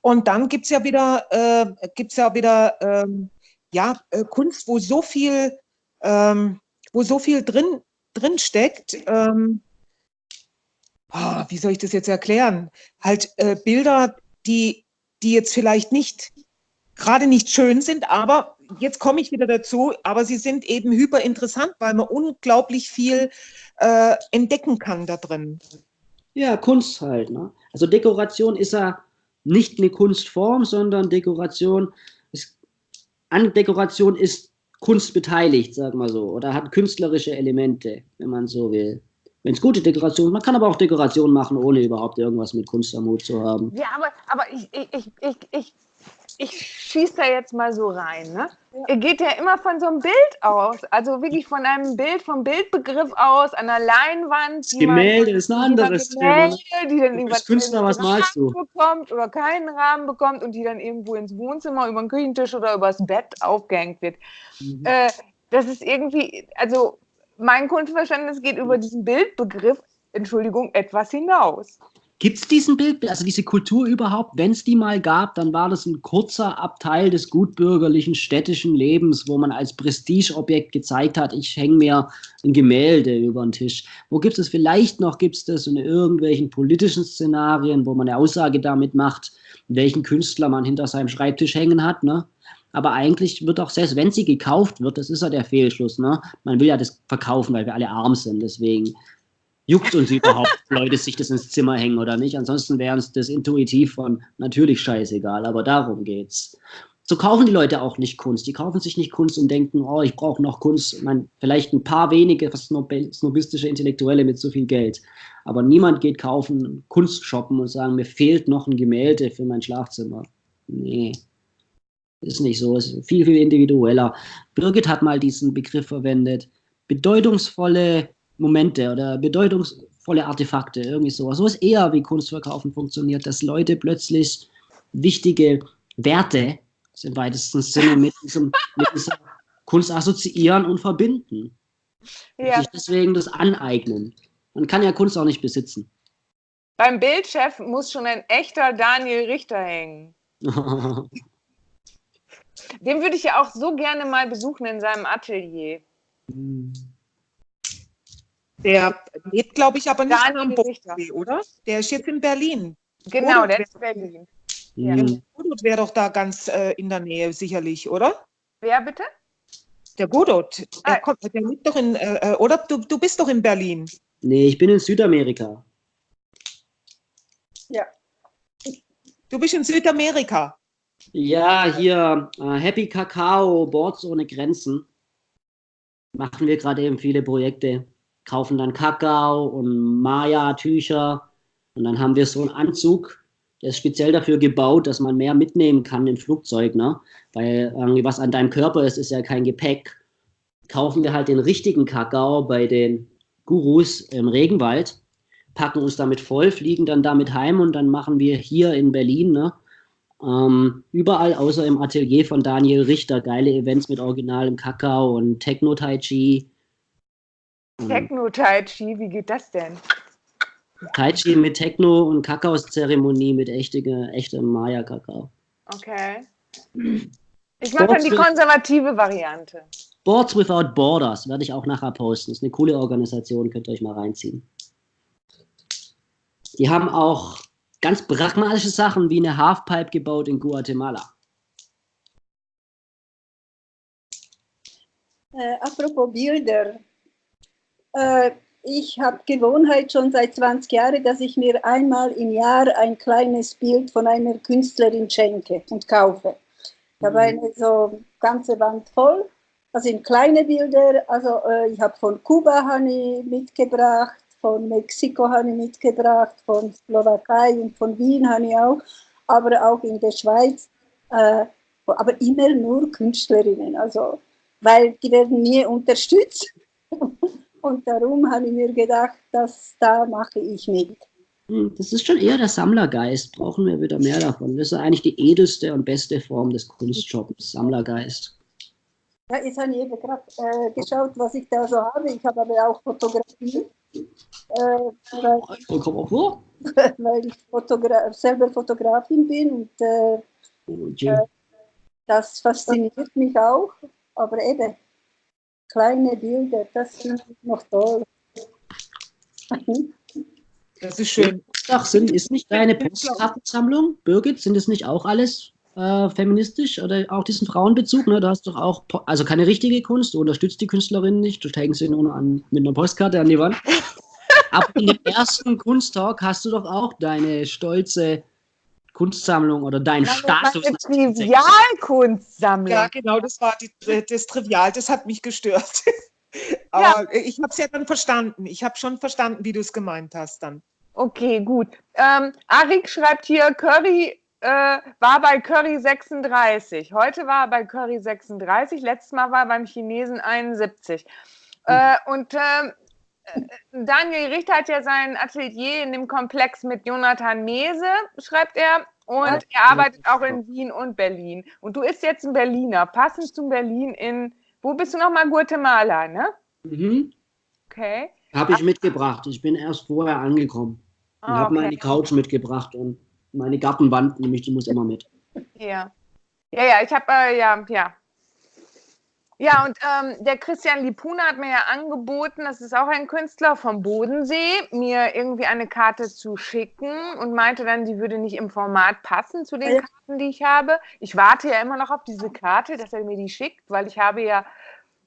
Und dann gibt es ja wieder, äh, gibt's ja wieder ähm, ja, äh, Kunst, wo so viel, ähm, wo so viel drin, drin steckt. Ähm, oh, wie soll ich das jetzt erklären? Halt äh, Bilder, die, die jetzt vielleicht nicht, gerade nicht schön sind, aber jetzt komme ich wieder dazu, aber sie sind eben hyper interessant, weil man unglaublich viel äh, entdecken kann da drin. Ja, Kunst halt. Ne? Also Dekoration ist ja nicht eine Kunstform, sondern Dekoration an Dekoration ist Kunst beteiligt, sag mal so, oder hat künstlerische Elemente, wenn man so will. Wenn es gute Dekoration, man kann aber auch Dekoration machen, ohne überhaupt irgendwas mit Kunst am Hut zu haben. Ja, aber, aber ich, ich, ich, ich ich schieße da jetzt mal so rein. Ne? Ja. Er geht ja immer von so einem Bild aus, also wirklich von einem Bild, vom Bildbegriff aus, einer Leinwand. Das Gemälde man, ist ein anderes Gemälde, Thema. Die dann irgendwas Künstler, was malst du? bekommt oder keinen Rahmen bekommt und die dann irgendwo ins Wohnzimmer, über den Küchentisch oder übers Bett aufgehängt wird. Mhm. Äh, das ist irgendwie, also mein Kunstverständnis geht über diesen Bildbegriff, Entschuldigung, etwas hinaus. Gibt es diesen Bild, also diese Kultur überhaupt? Wenn es die mal gab, dann war das ein kurzer Abteil des gutbürgerlichen städtischen Lebens, wo man als Prestigeobjekt gezeigt hat, ich hänge mir ein Gemälde über den Tisch. Wo gibt es vielleicht noch, gibt es das in irgendwelchen politischen Szenarien, wo man eine Aussage damit macht, welchen Künstler man hinter seinem Schreibtisch hängen hat, ne? Aber eigentlich wird auch selbst, wenn sie gekauft wird, das ist ja der Fehlschluss, ne? Man will ja das verkaufen, weil wir alle arm sind, deswegen juckt uns überhaupt, (laughs) Leute sich das ins Zimmer hängen oder nicht. Ansonsten wäre uns das intuitiv von natürlich scheißegal, aber darum geht's. So kaufen die Leute auch nicht Kunst. Die kaufen sich nicht Kunst und denken, oh, ich brauche noch Kunst. Ich meine, vielleicht ein paar wenige snobistische Intellektuelle mit so viel Geld. Aber niemand geht kaufen, Kunst shoppen und sagen, mir fehlt noch ein Gemälde für mein Schlafzimmer. Nee, ist nicht so. Ist viel, viel individueller. Birgit hat mal diesen Begriff verwendet. Bedeutungsvolle Momente oder bedeutungsvolle Artefakte, irgendwie sowas. So ist eher, wie Kunstverkaufen funktioniert, dass Leute plötzlich wichtige Werte im weitesten Sinne mit, diesem, mit dieser Kunst assoziieren und verbinden. Ja. Und sich deswegen das aneignen. Man kann ja Kunst auch nicht besitzen. Beim Bildchef muss schon ein echter Daniel Richter hängen. (laughs) Den würde ich ja auch so gerne mal besuchen in seinem Atelier. Hm. Der lebt, glaube ich, aber nicht Daniel am Bodensee, oder? Der ist jetzt in Berlin. Genau, Godot der ist in Berlin. Ja. Godot wäre doch da ganz äh, in der Nähe, sicherlich, oder? Wer bitte? Der Godot. Der, ah. kommt, der lebt doch in, äh, äh, oder? Du, du bist doch in Berlin. Nee, ich bin in Südamerika. Ja. Du bist in Südamerika. Ja, hier äh, Happy Kakao, Boards ohne Grenzen. Machen wir gerade eben viele Projekte kaufen dann Kakao und Maya-Tücher und dann haben wir so einen Anzug, der ist speziell dafür gebaut, dass man mehr mitnehmen kann im Flugzeug, ne? Weil irgendwie was an deinem Körper ist, ist ja kein Gepäck. Kaufen wir halt den richtigen Kakao bei den Gurus im Regenwald, packen uns damit voll, fliegen dann damit heim und dann machen wir hier in Berlin, ne? Ähm, überall außer im Atelier von Daniel Richter geile Events mit originalem Kakao und Techno-Tai Chi Mhm. Techno-Tai Chi, wie geht das denn? Tai Chi mit Techno und Kakaozeremonie mit echtem echte Maya-Kakao. Okay. Ich mache dann die konservative Variante. Boards Without Borders werde ich auch nachher posten. Das ist eine coole Organisation, könnt ihr euch mal reinziehen. Die haben auch ganz pragmatische Sachen wie eine Halfpipe gebaut in Guatemala. Äh, apropos Bilder, ich habe Gewohnheit schon seit 20 Jahren, dass ich mir einmal im Jahr ein kleines Bild von einer Künstlerin schenke und kaufe. Ich habe mhm. eine so ganze Wand voll. Das sind kleine Bilder. Also äh, ich habe von Kuba habe mitgebracht, von Mexiko habe ich mitgebracht, von Slowakei und von Wien habe ich auch, aber auch in der Schweiz. Äh, aber immer nur Künstlerinnen, also weil die werden nie unterstützt. Und darum habe ich mir gedacht, dass da mache ich mit. Hm, das ist schon eher der Sammlergeist. Brauchen wir wieder mehr davon. Das ist eigentlich die edelste und beste Form des Kunstshops, Sammlergeist. Ja, jetzt habe ich eben gerade äh, geschaut, was ich da so habe. Ich habe aber auch Fotografie. Äh, weil, (laughs) weil ich Fotogra selber Fotografin bin und äh, oh, äh, das fasziniert mich auch. Aber eben, kleine Bilder, das finde ich noch toll. Das ist schön. Ach, sind, ist nicht deine Postkartensammlung, Birgit, sind es nicht auch alles äh, feministisch oder auch diesen Frauenbezug? Ne? Du hast doch auch, also keine richtige Kunst, du unterstützt die Künstlerinnen nicht, du steigst sie nur an, mit einer Postkarte an die Wand. (laughs) Aber in dem ersten Kunsttalk hast du doch auch deine stolze Kunstsammlung oder dein Nein, Status. Trivialkunstsammlung. Ja, genau, das war die, das Trivial, das hat mich gestört. (laughs) Aber ja. ich habe es ja dann verstanden. Ich habe schon verstanden, wie du es gemeint hast dann. Okay, gut. Ähm, Arik schreibt hier, Curry äh, war bei Curry 36. Heute war er bei Curry 36. Letztes Mal war er beim Chinesen 71. Hm. Äh, und ähm, äh, Daniel Richter hat ja sein Atelier in dem Komplex mit Jonathan Mese, schreibt er. Und er arbeitet auch in Wien und Berlin. Und du bist jetzt ein Berliner, passend zum Berlin in, wo bist du nochmal? Guatemala, ne? Mhm. Okay. Habe ich mitgebracht. Ich bin erst vorher angekommen. Und ah, habe meine Couch mitgebracht und meine Gartenwand, nämlich die muss immer mit. Ja. Ja, ja, ich habe, äh, ja, ja. Ja, und ähm, der Christian Lipuna hat mir ja angeboten, das ist auch ein Künstler vom Bodensee, mir irgendwie eine Karte zu schicken und meinte dann, die würde nicht im Format passen zu den Karten, die ich habe. Ich warte ja immer noch auf diese Karte, dass er mir die schickt, weil ich habe ja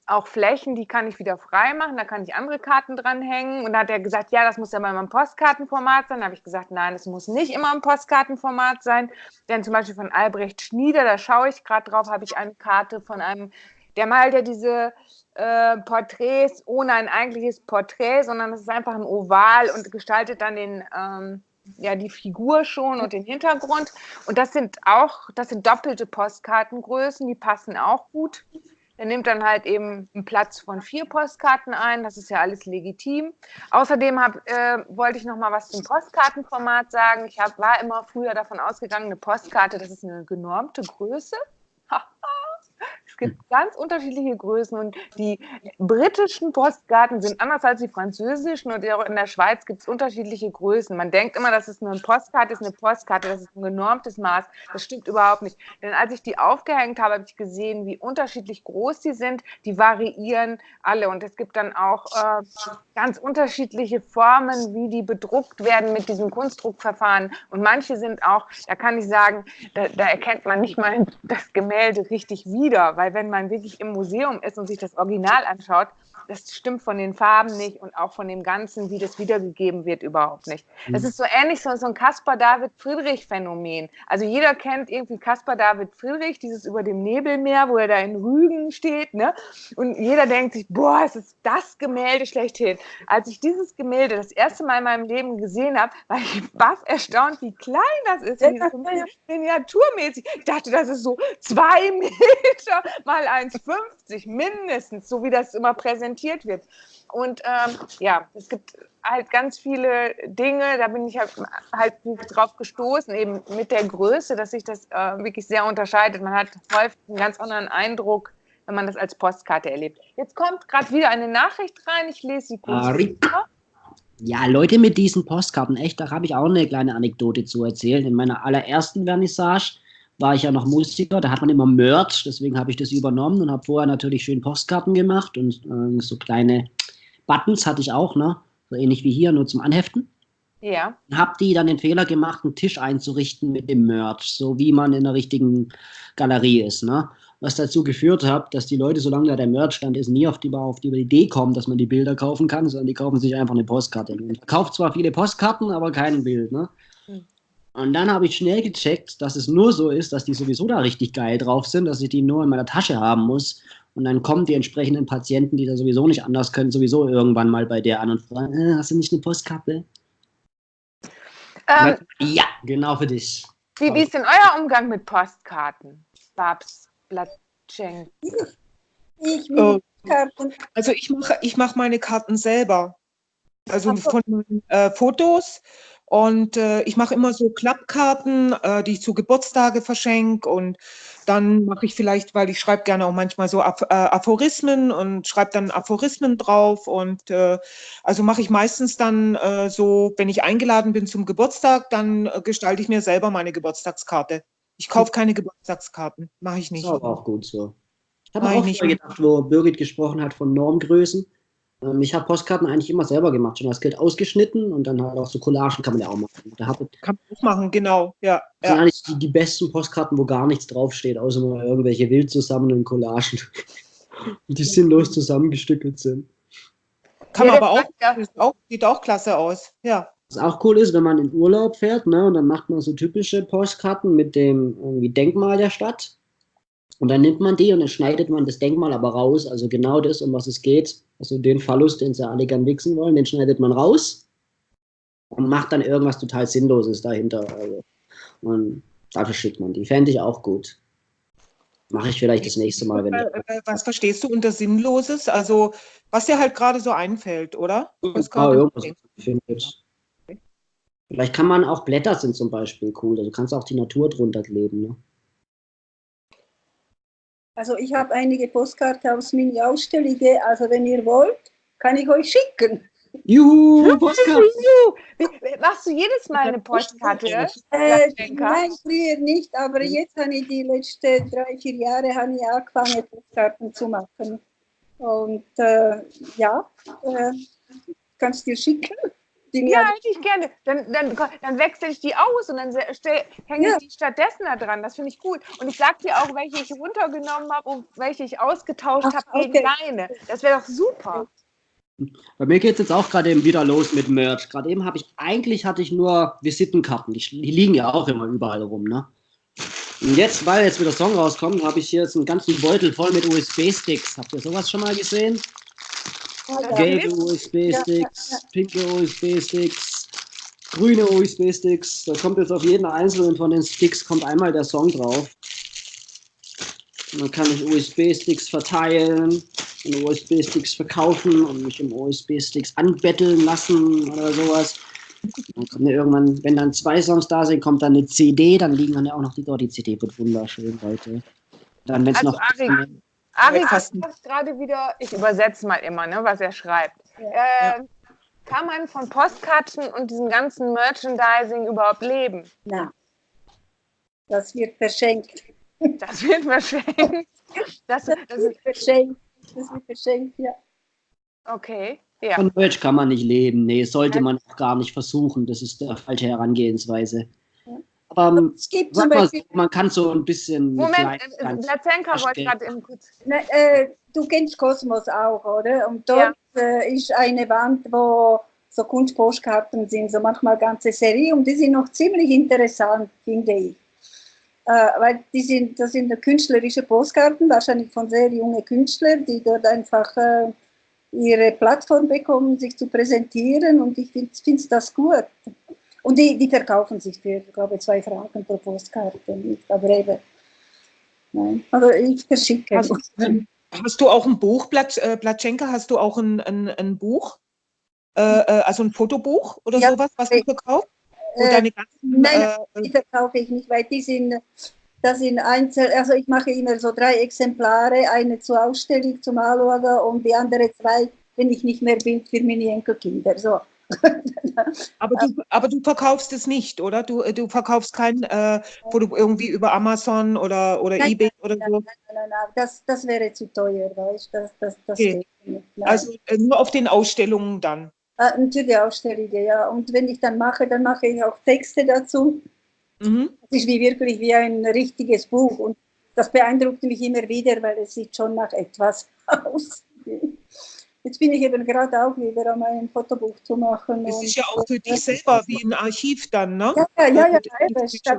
auch Flächen, die kann ich wieder frei machen, da kann ich andere Karten dranhängen. Und da hat er gesagt, ja, das muss ja mal im Postkartenformat sein. Da habe ich gesagt, nein, es muss nicht immer im Postkartenformat sein. Denn zum Beispiel von Albrecht Schnieder, da schaue ich gerade drauf, habe ich eine Karte von einem, der malt ja diese äh, Porträts ohne ein eigentliches Porträt, sondern es ist einfach ein Oval und gestaltet dann den, ähm, ja, die Figur schon und den Hintergrund. Und das sind auch, das sind doppelte Postkartengrößen, die passen auch gut. Er nimmt dann halt eben einen Platz von vier Postkarten ein. Das ist ja alles legitim. Außerdem hab, äh, wollte ich noch mal was zum Postkartenformat sagen. Ich hab, war immer früher davon ausgegangen, eine Postkarte, das ist eine genormte Größe. (laughs) Es gibt ganz unterschiedliche Größen und die britischen Postkarten sind anders als die französischen und auch in der Schweiz gibt es unterschiedliche Größen. Man denkt immer, das ist nur eine Postkarte, ist eine Postkarte, das ist ein genormtes Maß. Das stimmt überhaupt nicht. Denn als ich die aufgehängt habe, habe ich gesehen, wie unterschiedlich groß die sind. Die variieren alle und es gibt dann auch äh, ganz unterschiedliche Formen, wie die bedruckt werden mit diesem Kunstdruckverfahren. Und manche sind auch, da kann ich sagen, da, da erkennt man nicht mal das Gemälde richtig wieder, weil weil wenn man wirklich im Museum ist und sich das Original anschaut, das stimmt von den Farben nicht und auch von dem Ganzen, wie das wiedergegeben wird, überhaupt nicht. Das mhm. ist so ähnlich so, so ein Caspar David Friedrich Phänomen. Also jeder kennt irgendwie Caspar David Friedrich, dieses über dem Nebelmeer, wo er da in Rügen steht, ne? Und jeder denkt sich, boah, es ist das Gemälde schlechthin. Als ich dieses Gemälde das erste Mal in meinem Leben gesehen habe, war ich baff erstaunt, wie klein das ist, wie so miniaturmäßig. Ich dachte, das ist so zwei (laughs) Meter mal 1,50 mindestens, so wie das immer präsentiert präsentiert wird. Und ähm, ja, es gibt halt ganz viele Dinge, da bin ich halt, halt drauf gestoßen, eben mit der Größe, dass sich das äh, wirklich sehr unterscheidet. Man hat häufig einen ganz anderen Eindruck, wenn man das als Postkarte erlebt. Jetzt kommt gerade wieder eine Nachricht rein, ich lese sie kurz. Ja, Leute mit diesen Postkarten, echt, da habe ich auch eine kleine Anekdote zu erzählen. In meiner allerersten Vernissage war ich ja noch Musiker, da hat man immer Merch, deswegen habe ich das übernommen und habe vorher natürlich schön Postkarten gemacht und äh, so kleine Buttons hatte ich auch, ne? So ähnlich wie hier, nur zum Anheften. Ja. Habe die dann den Fehler gemacht, einen Tisch einzurichten mit dem Merch, so wie man in der richtigen Galerie ist, ne? Was dazu geführt hat, dass die Leute, solange da der Merch stand, ist nie auf die, auf die Idee kommen, dass man die Bilder kaufen kann, sondern die kaufen sich einfach eine Postkarte. Man kauft zwar viele Postkarten, aber kein Bild, ne? Und dann habe ich schnell gecheckt, dass es nur so ist, dass die sowieso da richtig geil drauf sind, dass ich die nur in meiner Tasche haben muss. Und dann kommen die entsprechenden Patienten, die da sowieso nicht anders können, sowieso irgendwann mal bei der an und fragen, äh, hast du nicht eine Postkarte? Ähm, ja, genau für dich. Wie, wie ist denn euer Umgang mit Postkarten, Babs Blatschenk? Ich oh. Also ich mache ich mach meine Karten selber. Also von äh, Fotos und äh, ich mache immer so Klappkarten, äh, die ich zu Geburtstage verschenke. Und dann mache ich vielleicht, weil ich schreibe gerne auch manchmal so Aph äh, Aphorismen und schreibe dann Aphorismen drauf. Und äh, also mache ich meistens dann äh, so, wenn ich eingeladen bin zum Geburtstag, dann äh, gestalte ich mir selber meine Geburtstagskarte. Ich kaufe keine Geburtstagskarten, mache ich nicht. Das ist aber auch gut so. Ich habe auch nicht gedacht, wo Birgit gesprochen hat von Normgrößen. Ähm, ich habe Postkarten eigentlich immer selber gemacht, schon das Geld ausgeschnitten und dann halt auch so Collagen kann man ja auch machen. Da hab, kann man auch machen, genau, ja. Das sind eigentlich die, die, besten Postkarten, wo gar nichts draufsteht, außer nur irgendwelche wild zusammenhängenden Collagen, (laughs) die sinnlos zusammengestückelt sind. Kann man aber auch, auch, sieht auch klasse aus, ja. Was auch cool ist, wenn man in Urlaub fährt, ne, und dann macht man so typische Postkarten mit dem irgendwie Denkmal der Stadt. Und dann nimmt man die und dann schneidet man das Denkmal aber raus, also genau das, um was es geht. Also den Phallus, den sie alle gern wichsen wollen, den schneidet man raus und macht dann irgendwas total Sinnloses dahinter. Also, und dafür schickt man die. Fände ich auch gut. Mache ich vielleicht das nächste Mal. Wenn äh, äh, was verstehst du unter Sinnloses? Also, was dir halt gerade so einfällt, oder? Was ja, irgendwas findet. Vielleicht kann man auch Blätter sind zum Beispiel cool. Also kannst auch die Natur drunter kleben. Ne? Also ich habe einige Postkarten aus meiner Ausstellung, also wenn ihr wollt, kann ich euch schicken. Juhu, Postkarte. Juhu. Machst du jedes Mal eine Postkarte? Äh, nein, früher nicht, aber jetzt habe ich die letzten drei, vier Jahre habe ich angefangen, Postkarten zu machen. Und äh, ja, äh, kannst dir schicken. Die Ja, hätte ich gerne. Dann, dann, dann wechsle ich die aus und dann hänge Ja. ich die stattdessen da dran. Das finde ich gut. Und ich sage dir auch, welche ich runtergenommen habe und welche ich ausgetauscht habe gegen okay. deine. Das wäre doch super. Bei mir geht es jetzt auch gerade eben wieder los mit Merch. Gerade eben habe ich, eigentlich hatte ich nur Visitenkarten. Die, die liegen ja auch immer überall rum, ne? Und jetzt, weil jetzt wieder Song rauskommt, habe ich hier jetzt einen ganzen Beutel voll mit USB-Sticks. Habt ihr sowas schon mal gesehen? Gelbe USB-Sticks, pinke USB-Sticks, grüne USB-Sticks. Da kommt jetzt auf jeden einzelnen von den Sticks kommt einmal der Song drauf. Und dann kann ich USB-Sticks verteilen und USB-Sticks verkaufen und mich um USB-Sticks anbetteln lassen oder sowas. Dann kommt ja irgendwann, wenn dann zwei Songs da sind, kommt dann eine CD, dann liegen dann ja auch noch die dort. Die CD wird wunderschön, Leute. Dann, wenn es Also, noch. Arik, Fast sagt gerade wieder, ich übersetze mal immer, ne, was er schreibt. Ja. Äh, kann man von Postkarten und diesem ganzen Merchandising überhaupt leben? Na, das wird verschenkt. Das wird verschenkt. Das, Das das ist, wird verschenkt. Das wird verschenkt, ja. okay, ja. Von Merch kann man nicht leben. Nee, sollte man auch gar nicht versuchen. Das ist der falsche Herangehensweise. Ja. Ähm, Es gibt zum mal, Beispiel, man kann so ein bisschen. Moment, äh, ganz- Platzenka wollte gerade eben kurz. ne, äh, du kennst Kosmos auch, oder? Und dort äh, ist eine Wand, wo so Kunstpostkarten sind, so manchmal ganze Serie und die sind noch ziemlich interessant, finde ich. Äh, weil die sind, das sind künstlerische Postkarten, wahrscheinlich von sehr jungen Künstlern, die dort einfach äh, ihre Plattform bekommen, sich zu präsentieren und ich finde find das gut. Und die, die verkaufen sich für, ich glaube, zwei Franken pro Postkarte, nicht? aber eben. Nein. Also ich verschicke. Hast, hast du auch ein Buch, äh, Platschenka, hast du auch ein, ein, ein Buch? Äh, äh, also ein Fotobuch oder Ja. sowas, was du verkaufst? Äh, ganzen, nein, äh, Die verkaufe ich nicht, weil die sind, das sind Einzel, also ich mache immer so drei Exemplare, eine zur Ausstellung, zum Anschauen und die andere zwei, wenn ich nicht mehr bin, für meine Enkelkinder. So. (laughs) aber, du, aber du verkaufst es nicht, oder? Du, äh, du verkaufst kein, äh, wo du irgendwie über Amazon oder, oder Nein, Ebay oder Nein, so. nein, nein, nein, das, das wäre zu teuer, weißt du? Das, das, das Okay. nicht. Also äh, nur auf den Ausstellungen dann. Ah, natürlich Ausstellungen, ja. Und wenn ich dann mache, dann mache ich auch Texte dazu. Mhm. Es ist wie wirklich wie ein richtiges Buch und das beeindruckt mich immer wieder, weil es sieht schon nach etwas (laughs) aus. Jetzt bin ich eben gerade auch wieder an ein Fotobuch zu machen. Es ist ja auch für dich selber wie ein Archiv dann, ne? Ja, ja, ja, ja, eben, statt,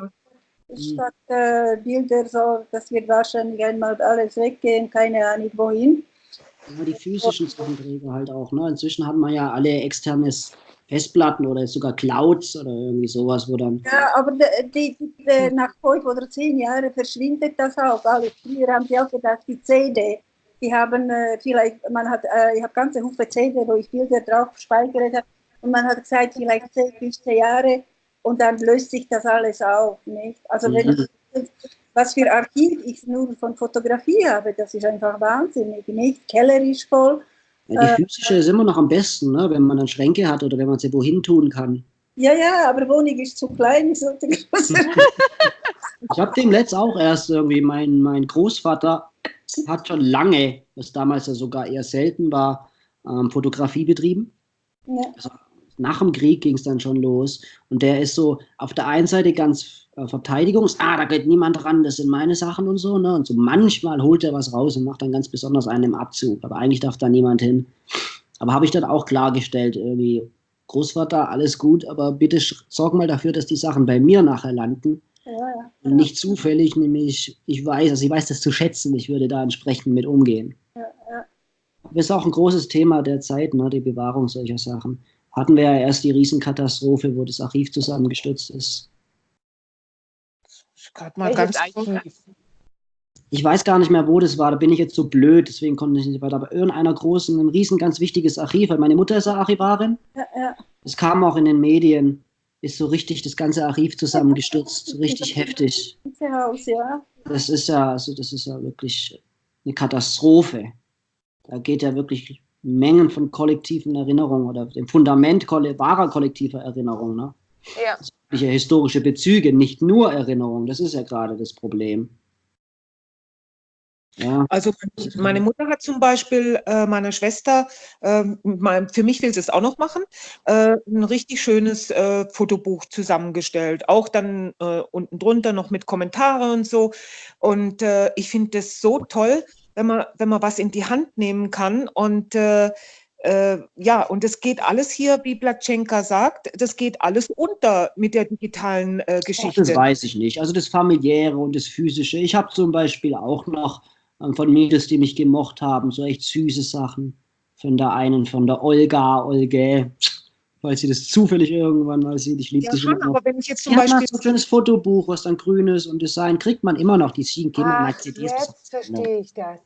statt äh, Bilder, so, das wird wahrscheinlich einmal alles weggehen, keine Ahnung wohin. Ja, die physischen Sachen halt auch. Ne? Inzwischen hat man ja alle externes Festplatten oder sogar Clouds oder irgendwie sowas, wo dann. Ja, aber die, die, die, nach fünf oder zehn Jahren verschwindet das auch alles. Früher haben sie auch gedacht, die CD, die haben äh, vielleicht, man hat, äh, ich habe ganze Hufe CD, wo ich Bilder drauf gespeichert habe und man hat gesagt, vielleicht 10, 15 Jahre und dann löst sich das alles auf, nicht? Also wenn Mhm. ich, was für Archiv ich nur von Fotografie habe, das ist einfach wahnsinnig, nicht? Keller ist voll. Ja, die Äh, physische ist immer noch am besten, ne? wenn man dann Schränke hat oder wenn man sie wohin tun kann. Ja, ja, aber Wohnung ist zu klein, (laughs) (laughs) ich sollte größer. Ich habe dem letzt auch erst irgendwie, mein, mein Großvater hat schon lange, was damals ja sogar eher selten war, ähm, Fotografie betrieben. ja. Nach dem Krieg ging es dann schon los. Und der ist so auf der einen Seite ganz äh, Verteidigungs-, ah, da geht niemand ran, das sind meine Sachen und so. Ne? Und so manchmal holt er was raus und macht dann ganz besonders einen im Abzug. Aber eigentlich darf da niemand hin. Aber habe ich dann auch klargestellt, irgendwie, Großvater, alles gut, aber bitte sorg mal dafür, dass die Sachen bei mir nachher landen. Ja, ja. Und nicht zufällig, nämlich, ich weiß, also ich weiß das zu schätzen, ich würde da entsprechend mit umgehen. Ja, ja. Das ist auch ein großes Thema der Zeit, ne, die Bewahrung solcher Sachen. Hatten wir ja erst die Riesenkatastrophe, wo das Archiv zusammengestürzt ist. Gerade mal ganz? Ich weiß gar nicht mehr, wo das war, da bin ich jetzt so blöd, deswegen konnte ich nicht weiter. Aber irgendeiner großen, ein riesen, ganz wichtiges Archiv, weil meine Mutter ist ja Archivarin. ja, ja. Es kam auch in den Medien, ist so richtig das ganze Archiv zusammengestürzt, so richtig heftig. Ganze Haus, ja. Das ist ja, also das ist ja wirklich eine Katastrophe. Da geht ja wirklich Mengen von kollektiven Erinnerungen oder dem Fundament wahrer kollektiver Erinnerung. Ne? Ja. Historische Bezüge, nicht nur Erinnerungen, das ist ja gerade das Problem. Ja. Also meine Mutter hat zum Beispiel äh, meiner Schwester, äh, mein, für mich will sie es auch noch machen, äh, ein richtig schönes äh, Fotobuch zusammengestellt. Auch dann äh, unten drunter noch mit Kommentare und so. Und äh, ich finde das so toll, wenn man, wenn man was in die Hand nehmen kann und ja, und es geht alles hier, wie Platschenka sagt, das geht alles unter mit der digitalen Geschichte. Das weiß ich nicht. Also das Familiäre und das Physische. Ich habe zum Beispiel auch noch von Mädels, die mich gemocht haben, so echt süße Sachen. Von der einen, von der Olga, Olge, falls sie das zufällig irgendwann mal sieht. Ich liebe ja, dich schon, immer aber wenn ich jetzt zum Beispiel... so ein schönes Fotobuch, was dann grün ist und Design, kriegt man immer noch, die ziehen Kinder Ach, CDs. Jetzt verstehe ich das.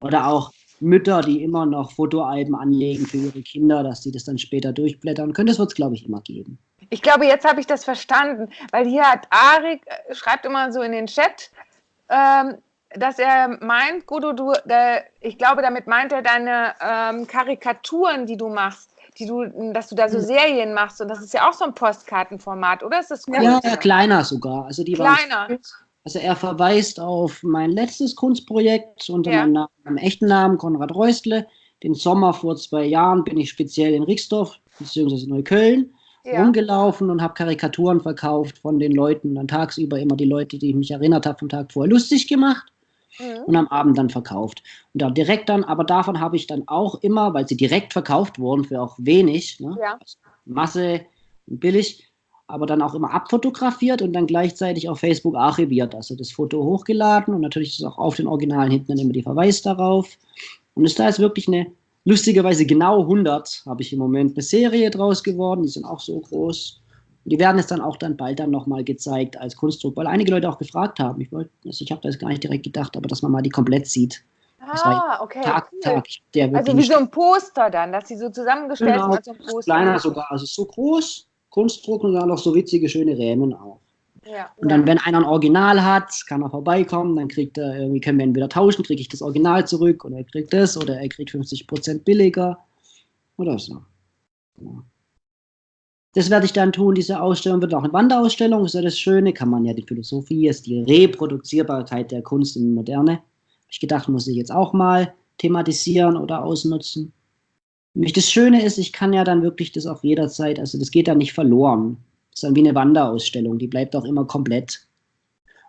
Oder auch Mütter, die immer noch Fotoalben anlegen für ihre Kinder, dass sie das dann später durchblättern können. Das wird es, glaube ich, immer geben. Ich glaube, jetzt habe ich das verstanden, weil hier hat Arik, äh, schreibt immer so in den Chat, ähm, dass er meint, Gudo, du, der, ich glaube, damit meint er deine ähm, Karikaturen, die du machst, die du, dass du da so hm. Serien machst und das ist ja auch so ein Postkartenformat, oder ist das? Ja, ja, kleiner sogar. Also die kleiner. Waren, also er verweist auf mein letztes Kunstprojekt unter ja. meinem, Namen, meinem, echten Namen Konrad Reustle. Den Sommer vor zwei Jahren bin ich speziell in Rixdorf bzw. Neukölln ja. rumgelaufen und habe Karikaturen verkauft von den Leuten. Dann tagsüber immer die Leute, die mich erinnert haben vom Tag vorher, lustig gemacht mhm. und am Abend dann verkauft. Und da direkt dann, aber davon habe ich dann auch immer, weil sie direkt verkauft wurden für auch wenig, ne? ja. Masse billig, aber dann auch immer abfotografiert und dann gleichzeitig auf Facebook archiviert. Also das Foto hochgeladen und natürlich ist auch auf den Originalen hinten dann immer die Verweis darauf. Und ist da jetzt wirklich eine, lustigerweise genau 100 habe ich im Moment eine Serie draus geworden, die sind auch so groß. Die werden es dann auch dann bald dann nochmal gezeigt als Kunstdruck, weil einige Leute auch gefragt haben. Ich, wollte, also ich habe das gar nicht direkt gedacht, aber dass man mal die komplett sieht. Ah, okay. Tag, cool. Tag, also wie so ein Poster dann, dass sie so zusammengestellt genau, sind als so. Kleiner sogar, also so groß, Kunstdruck und dann noch so witzige, schöne Rähmen auch. Ja, und dann, ja. wenn einer ein Original hat, kann er vorbeikommen, dann kriegt er, irgendwie können wir entweder tauschen, kriege ich das Original zurück oder er kriegt das oder er kriegt 50% billiger oder so. Ja. Das werde ich dann tun. Diese Ausstellung wird auch eine Wanderausstellung. ist ja das Schöne, kann man ja die Philosophie, ist die Reproduzierbarkeit der Kunst in Moderne. Ich gedacht, muss ich jetzt auch mal thematisieren oder ausnutzen. Und das Schöne ist, ich kann ja dann wirklich das auch jederzeit, also das geht dann nicht verloren. Das ist dann wie eine Wanderausstellung, die bleibt auch immer komplett.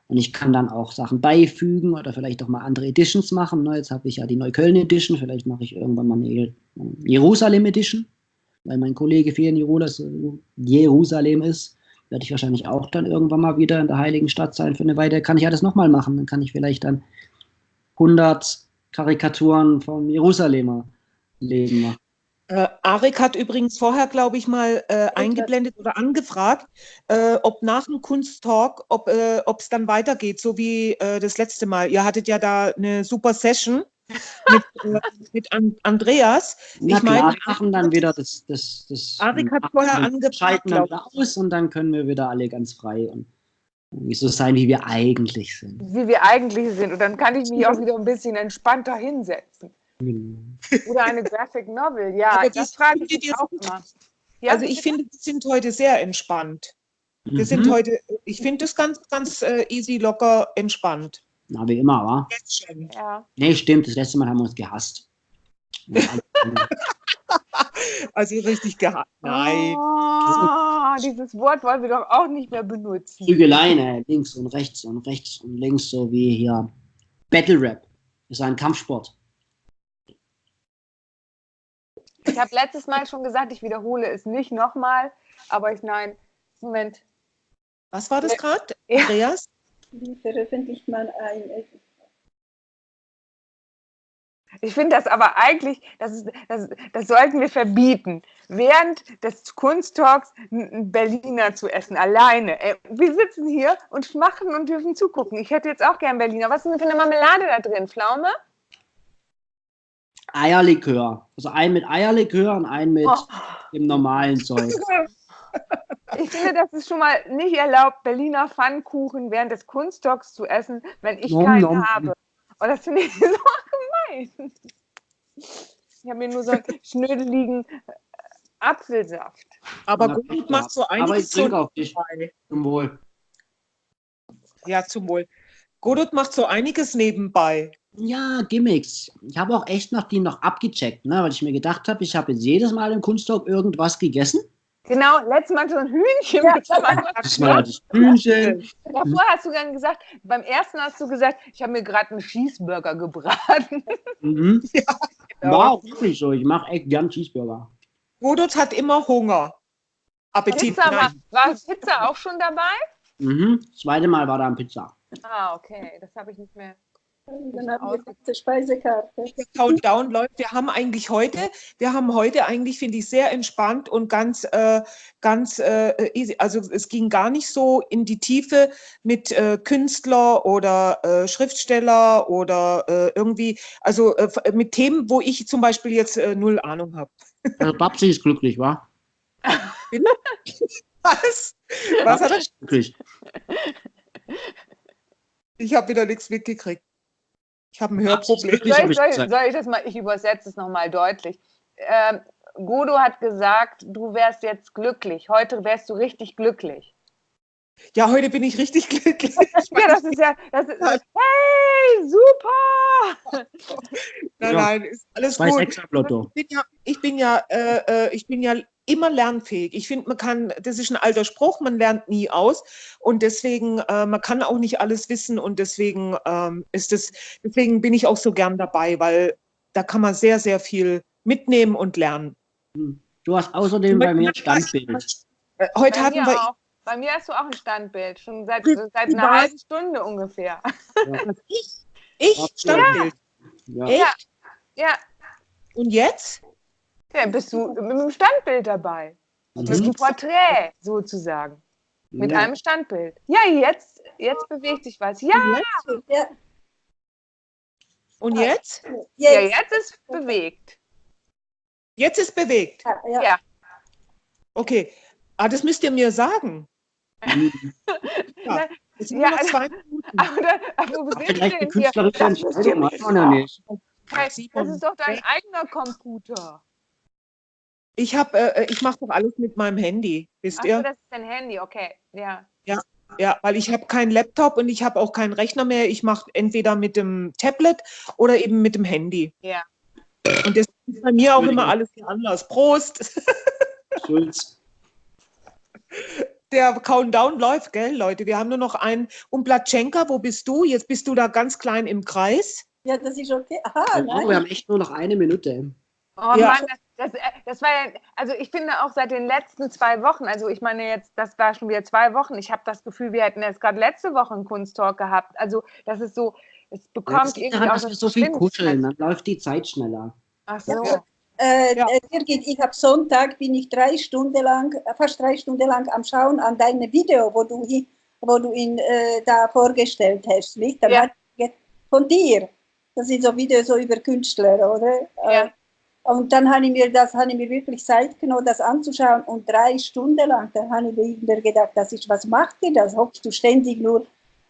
Und ich kann dann auch Sachen beifügen oder vielleicht auch mal andere Editions machen. Jetzt habe ich ja die Neukölln Edition, vielleicht mache ich irgendwann mal eine Jerusalem Edition weil mein Kollege viel in Jerusalem ist, werde ich wahrscheinlich auch dann irgendwann mal wieder in der Heiligen Stadt sein für eine Weile. Kann ich ja das nochmal machen. Dann kann ich vielleicht dann 100 Karikaturen vom Jerusalemer Leben machen. Äh, Arik hat übrigens vorher, glaube ich, mal äh, eingeblendet oder angefragt, äh, ob nach dem Kunsttalk, ob äh, es dann weitergeht, so wie äh, das letzte Mal. Ihr hattet ja da eine super Session mit, äh, mit An Andreas. Na ich meine, machen dann wieder das, das, das Arik hat vorher angefragt. Schalten dann wieder aus und dann können wir wieder alle ganz frei und so sein, wie wir eigentlich sind. Wie wir eigentlich sind. Und dann kann ich mich auch wieder ein bisschen entspannter hinsetzen. Genau. Oder eine Graphic Novel, ja. Aber das frage ich mich auch immer. Ja, also ich finde, wir sind heute sehr entspannt. Wir mhm. sind heute, ich finde das ganz, ganz äh, easy, locker, entspannt. Na, wie immer, wa? Jetzt schon. Ja. Nee, stimmt. Das letzte Mal haben wir uns gehasst. (laughs) also richtig gehasst. Nein. Oh, dieses Wort wollen wir doch auch nicht mehr benutzen. Prügeleien, ne? links und rechts und rechts und links, so wie hier Battle Rap. Das ist ein Kampfsport. Ich habe letztes Mal schon gesagt, ich wiederhole es nicht nochmal, aber ich nein, Moment. Was war das gerade, Andreas? Wie veröffentlicht man ein ich finde das aber eigentlich, das, ist, das, das, sollten wir verbieten, während des Kunsttalks einen Berliner zu essen, alleine. Äh, wir sitzen hier und machen und dürfen zugucken. Ich hätte jetzt auch gern Berliner. Was ist denn für eine Marmelade da drin? Pflaume? Eierlikör. Also einen mit Eierlikör und einen mit oh. dem normalen (laughs) Zeug. Ich finde, das ist schon mal nicht erlaubt, Berliner Pfannkuchen während des Kunsttalks zu essen, wenn ich nom, keinen nom. habe. Und das finde ich (laughs) so gemein. Ich habe mir nur so einen schnödeligen äh, Apfelsaft. Aber Ja, Godot macht so Aber ich einiges trinke auf dich. nebenbei. Zum Wohl. Ja, zum Wohl. Godot macht so einiges nebenbei. Ja, Gimmicks. Ich habe auch echt noch die noch abgecheckt, ne? weil ich mir gedacht habe, ich habe jetzt jedes Mal im Kunsttalk irgendwas gegessen. Genau, letztes Mal so ein Hühnchen Ja. Das (laughs) Mal hatte ich Hühnchen. Davor hast du dann gesagt, beim ersten hast du gesagt, ich habe mir gerade einen Cheeseburger gebraten. Mhm. (laughs) genau. War auch wirklich so. Ich mache echt gern Cheeseburger. Godot hat immer Hunger. Appetit. Pizza war, war Pizza auch schon dabei? Mhm. Das zweite Mal war da ein Pizza. Ah, okay, das habe ich nicht mehr. Dann haben wir die Speisekarte. Der Countdown läuft. Wir haben eigentlich heute, wir haben heute eigentlich, finde ich, sehr entspannt und ganz, äh, ganz äh, easy. Also es ging gar nicht so in die Tiefe mit äh, Künstler oder äh, Schriftsteller oder äh, irgendwie, also äh, mit Themen, wo ich zum Beispiel jetzt äh, null Ahnung habe. Also Babsi ist glücklich, wa? Was? Was hat Babsi er? ist glücklich. Ich habe wieder nichts mitgekriegt. Ich habe ein Hörproblem. Soll ich, ich soll, gesagt. soll ich das mal, ich übersetze es nochmal deutlich. Ähm, Godo hat gesagt, du wärst jetzt glücklich. Heute wärst du richtig glücklich. Ja, heute bin ich richtig (laughs) glücklich. (laughs) Ja, das ist ja, das ist, hey, super! Nein, Ja. nein, ist alles gut. Ich bin ja, ich bin ja, äh, äh, ich bin ja immer lernfähig. Ich finde, man kann, das ist ein alter Spruch, man lernt nie aus und deswegen, äh, man kann auch nicht alles wissen und deswegen ähm, ist es, deswegen bin ich auch so gern dabei, weil da kann man sehr, sehr viel mitnehmen und lernen. Du hast außerdem bei mir ein Standbild. Äh, heute Bei hatten mir wir, auch. Bei mir hast du auch ein Standbild, schon seit, Ich seit einer weiß. halben Stunde ungefähr. (laughs) ich, ich Ja. Standbild. Ja. Echt? Ja, Und jetzt? Ja bist du mit einem Standbild dabei. Mit einem Mhm. Porträt sozusagen. Mit Ja. einem Standbild. Ja, jetzt, jetzt bewegt sich was. Ja, Ja, Und jetzt? ja jetzt. jetzt ist bewegt. Jetzt ist bewegt. Ja, ja. Ja. Okay. Ah, das müsst ihr mir sagen. Mhm. (laughs) Ja. Es sind Ja, nur noch also- zwei (laughs) Minuten. Aber, da, aber wo sind wir denn hier? Das ist doch dein eigener Computer. Ich habe, äh, ich mache doch alles mit meinem Handy, wisst Achso, ihr? das ist dein Handy, okay. Ja. Ja, weil ich habe keinen Laptop und ich habe auch keinen Rechner mehr. Ich mache entweder mit dem Tablet oder eben mit dem Handy. Ja. Und das ist bei mir auch immer alles anders. Prost! (laughs) Schulz. Der Countdown läuft, gell, Leute? Wir haben nur noch einen. Und Platschenka, wo bist du? Jetzt bist du da ganz klein im Kreis. ja, das ist okay. Aha, Oh, wir haben echt nur noch eine Minute. Oh Ja. Mann, das, das, äh, das war ja, also ich finde auch seit den letzten zwei Wochen, also ich meine jetzt, das war schon wieder zwei Wochen, ich habe das Gefühl, wir hätten jetzt gerade letzte Woche einen Kunsttalk gehabt. Also das ist so, es Ja, bekommt liegt irgendwie daran, auch dass wir das so viel kuscheln. Dann läuft die Zeit schneller. Ach so. Ja. Äh, Ja. äh, Birgit, ich habe Sonntag, bin ich drei Stunden lang, äh, fast drei Stunden lang am Schauen an deine Video, wo du, wo du ihn äh, da vorgestellt hast. Nicht? Dann Ja. von dir. Das sind so Videos so über Künstler, oder? Ja. Und dann habe ich mir das, habe ich mir wirklich Zeit genommen, das anzuschauen und drei Stunden lang, dann habe ich mir gedacht, das ist, was macht ihr das? Hockst du ständig nur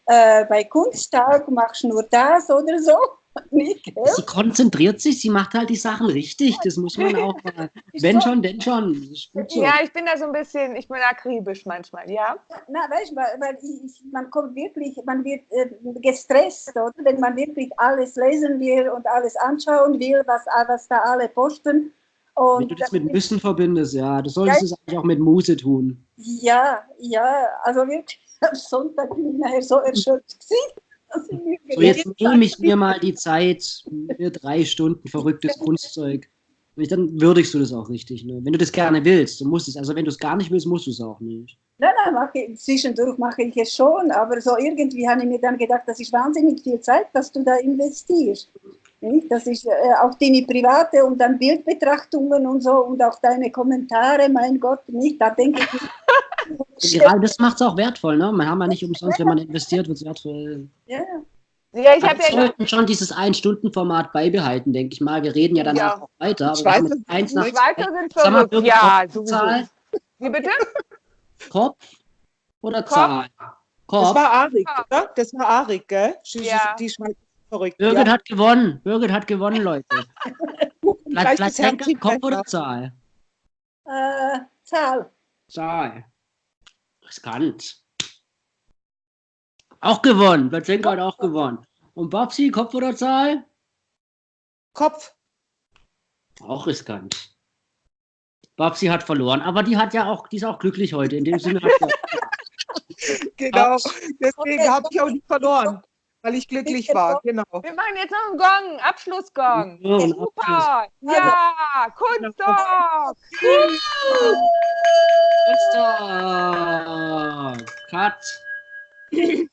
äh, bei Kunsttag, machst nur das oder so? (laughs) Gell? Sie konzentriert sich, sie macht halt die Sachen richtig. Das muss man auch (laughs) mal. Wenn schon, denn schon. So. Ja, ich bin da so ein bisschen, ich bin akribisch manchmal, ja. Na, weißt du, weil ich, man kommt wirklich, man wird äh, gestresst, oder? wenn man wirklich alles lesen will und alles anschauen will, was, was da alle posten. Wenn Und du das mit Müssen verbindest, ja, du solltest es eigentlich auch mit Muse tun. ja, ja, also wirklich, (laughs) am Sonntag bin ich nachher so erschöpft gewesen. Dass So, jetzt nehme ich mir mal die Zeit, mir drei Stunden verrücktes (laughs) Kunstzeug. Und dann würdigst du das auch richtig. Ne? Wenn du das gerne willst, du musst es. Also wenn du es gar nicht willst, musst du es auch nicht. Nein, nein, mache ich, zwischendurch mache ich es schon, aber so irgendwie habe ich mir dann gedacht, das ist wahnsinnig viel Zeit, was du da investierst. Nicht? Das ist äh, auch deine private und dann Bildbetrachtungen und so und auch deine Kommentare, mein Gott, nicht? Da denke ich, Gerade das macht es auch wertvoll. Ne? Man haben ja nicht umsonst, wenn man investiert, wird es wertvoll. ja, Ja, ich Wir habe ja, sollten schon dieses Ein-Stunden-Format beibehalten, denke ich mal. Wir reden ja danach Ja. auch weiter. Aber Ich wir weiß jetzt eins nach Schweizer sind verrückt. Ja. Zahl, Wie bitte? Kopf oder Kopf. Zahl? Das Kopf. war Arik, oder? Das war Arik, gell? Die, Ja. die Schweiz ist verrückt. Birgit Ja. hat gewonnen. Birgit hat gewonnen, Leute. das Henker, Herzchen Kopf besser. oder Zahl? Äh, Zahl. Zahl. Riskant. Auch gewonnen. Platzenko hat auch gewonnen. Und Babsi, Kopf oder Zahl? Kopf. Auch riskant. Babsi hat verloren, aber die hat ja auch, die ist auch glücklich heute. In dem Sinne hat sie (laughs) Genau. Deswegen habe ich auch nicht verloren, weil ich glücklich war. Genau. Wir machen jetzt noch einen Gong, Abschlussgong. Ja, Super. Ja, Kunstdorf. Christoph. Cut. (laughs)